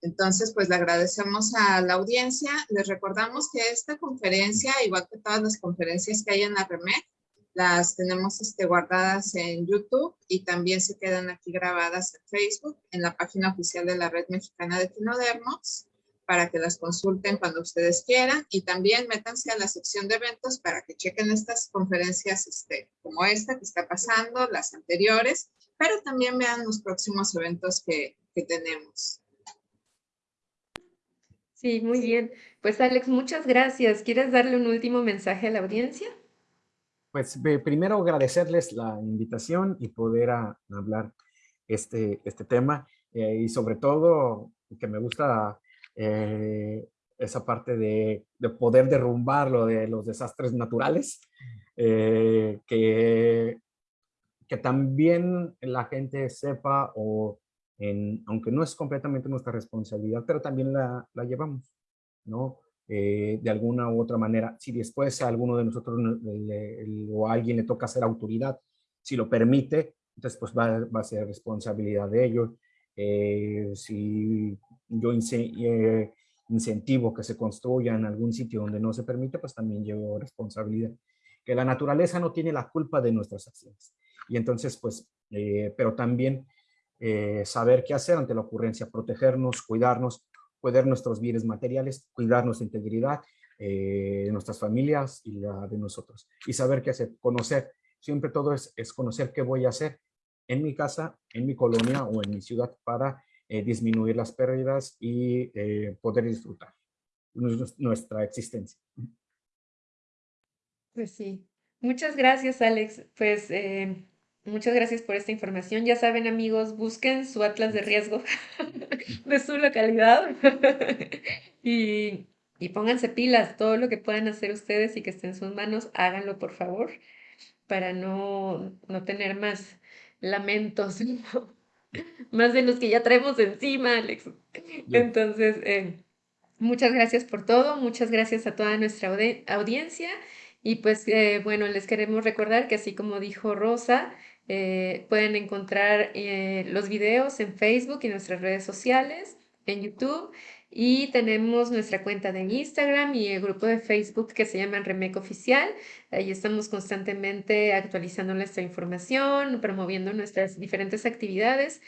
Entonces, pues le agradecemos a la audiencia. Les recordamos que esta conferencia, igual que todas las conferencias que hay en la REMEC, las tenemos este, guardadas en YouTube y también se quedan aquí grabadas en Facebook, en la página oficial de la Red Mexicana de Quinodermos, para que las consulten cuando ustedes quieran y también métanse a la sección de eventos para que chequen estas conferencias este, como esta que está pasando, las anteriores, pero también vean los próximos eventos que, que tenemos. Sí, muy bien. Pues Alex, muchas gracias. ¿Quieres darle un último mensaje a la audiencia? Pues primero agradecerles la invitación y poder hablar este, este tema eh, y sobre todo que me gusta eh, esa parte de, poder derrumbar lo de los desastres naturales, eh, que, que también la gente sepa o aunque no es completamente nuestra responsabilidad, pero también la, la llevamos, ¿no? Eh, de alguna u otra manera. Si después a alguno de nosotros o a alguien le toca ser autoridad, si lo permite, entonces pues va, va a ser responsabilidad de ellos. Eh, si yo eh, incentivo que se construya en algún sitio donde no se permite, pues también llevo responsabilidad. Que la naturaleza no tiene la culpa de nuestras acciones. Y entonces, pues, pero también saber qué hacer ante la ocurrencia, protegernos, cuidarnos, cuidar nuestros bienes materiales, cuidar nuestra integridad, eh, de nuestras familias y la de nosotros. Y saber qué hacer, conocer. Siempre todo es, es conocer qué voy a hacer en mi casa, en mi colonia o en mi ciudad para eh, disminuir las pérdidas y eh, poder disfrutar nuestra existencia. Pues sí. Muchas gracias, Alex. Pues Muchas gracias por esta información. Ya saben, amigos, busquen su atlas de riesgo de su localidad y, y, pónganse pilas. Todo lo que puedan hacer ustedes y que esté en sus manos, háganlo, por favor, para no, no tener más lamentos, más de los que ya traemos encima, Alex. Entonces, eh, muchas gracias por todo. Muchas gracias a toda nuestra audiencia. Y pues, eh, bueno, les queremos recordar que así como dijo Rosa, eh, pueden encontrar eh, los videos en Facebook y nuestras redes sociales, en YouTube. Y tenemos nuestra cuenta de Instagram y el grupo de Facebook que se llama Remec Oficial. Ahí estamos constantemente actualizando nuestra información, promoviendo nuestras diferentes actividades,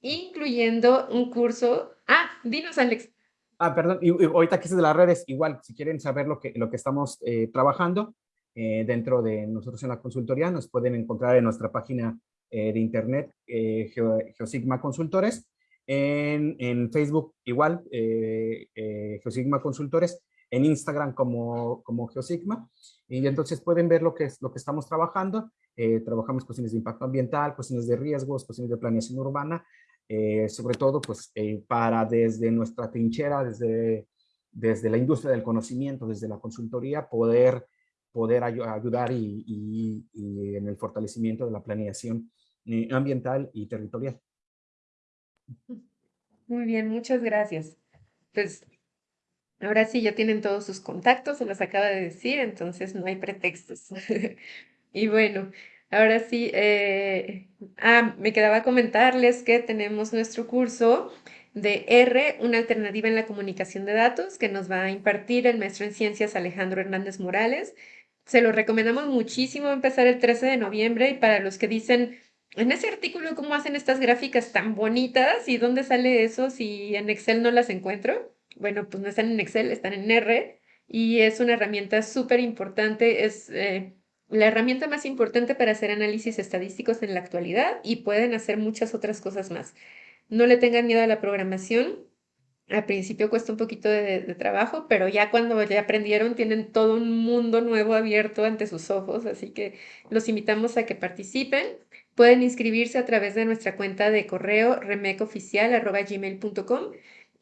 incluyendo un curso. Ah, dinos, Alex. Ah, perdón, y, ahorita que es de las redes, igual, si quieren saber lo que, lo que estamos eh, trabajando, eh, dentro de nosotros en la consultoría. Nos pueden encontrar en nuestra página de internet, Geosigma Consultores. En, en Facebook igual, Geosigma Consultores en Instagram como, como Geosigma y entonces pueden ver lo que, es, lo que estamos trabajando. Eh, trabajamos cuestiones de impacto ambiental, cuestiones de riesgos, cuestiones de planeación urbana, eh, sobre todo pues eh, para desde nuestra trinchera, desde, desde la industria del conocimiento, desde la consultoría, poder, poder ayudar y, y, y, en el fortalecimiento de la planeación ambiental y territorial. Muy bien, muchas gracias. Pues Ahora sí, ya tienen todos sus contactos, se los acaba de decir, entonces no hay pretextos. y bueno, ahora sí, eh, ah, me quedaba comentarles que tenemos nuestro curso de R, una alternativa en la comunicación de datos, que nos va a impartir el maestro en ciencias Alejandro Hernández Morales. Se lo recomendamos muchísimo empezar el 13 de noviembre y para los que dicen, en ese artículo, ¿cómo hacen estas gráficas tan bonitas? ¿Y dónde sale eso si en Excel no las encuentro? bueno, pues no están en Excel, están en R y es una herramienta súper importante, es eh, la herramienta más importante para hacer análisis estadísticos en la actualidad y pueden hacer muchas otras cosas más. No le tengan miedo a la programación. Al principio cuesta un poquito de, trabajo, pero ya cuando ya aprendieron tienen todo un mundo nuevo abierto ante sus ojos, así que los invitamos a que participen. Pueden inscribirse a través de nuestra cuenta de correo remecoficial.gmail.com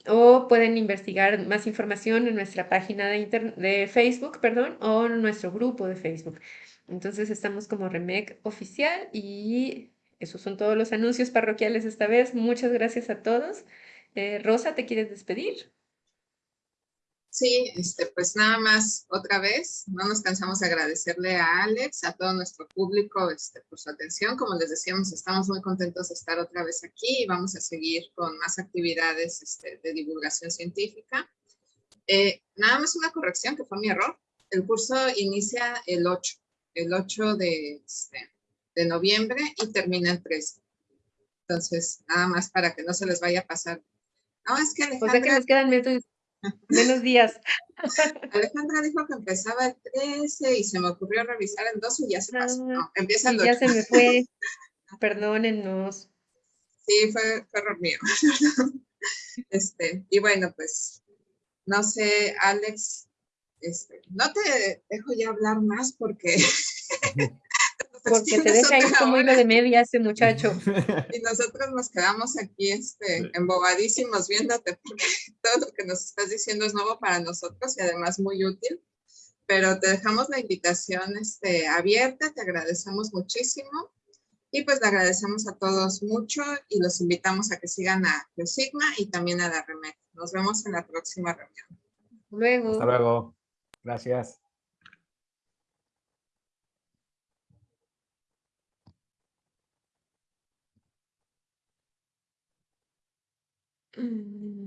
o pueden investigar más información en nuestra página de, de Facebook, perdón, o en nuestro grupo de Facebook. Entonces estamos como Remec Oficial y esos son todos los anuncios parroquiales esta vez. Muchas gracias a todos. Eh, Rosa, ¿te quieres despedir? Sí, este, pues nada más otra vez, no nos cansamos de agradecerle a Alex, a todo nuestro público este, por su atención. Como les decíamos, estamos muy contentos de estar otra vez aquí y vamos a seguir con más actividades este, de divulgación científica. Eh, nada más una corrección que fue mi error. El curso inicia el 8, el 8 de, este, de noviembre y termina el 13. Entonces, nada más para que no se les vaya a pasar. No, es que Alejandra... O sea que nos quedan Menos días. Alejandra dijo que empezaba el 13 y se me ocurrió revisar el 12 y ya se pasó. No, empieza el 8. Ya se me fue. Perdónennos. Sí, fue, fue error mío. Este, y bueno, pues, no sé, Alex, este, no te dejo ya hablar más porque porque te deja ir como hilo de media ese muchacho. Y nosotros nos quedamos aquí este, embobadísimos viéndote porque todo lo que nos estás diciendo es nuevo para nosotros y además muy útil. Pero te dejamos la invitación este, abierta, te agradecemos muchísimo. Y pues le agradecemos a todos mucho y los invitamos a que sigan a Sigma y también a la REMEC. Nos vemos en la próxima reunión. Luego. Hasta luego. Gracias. Mm.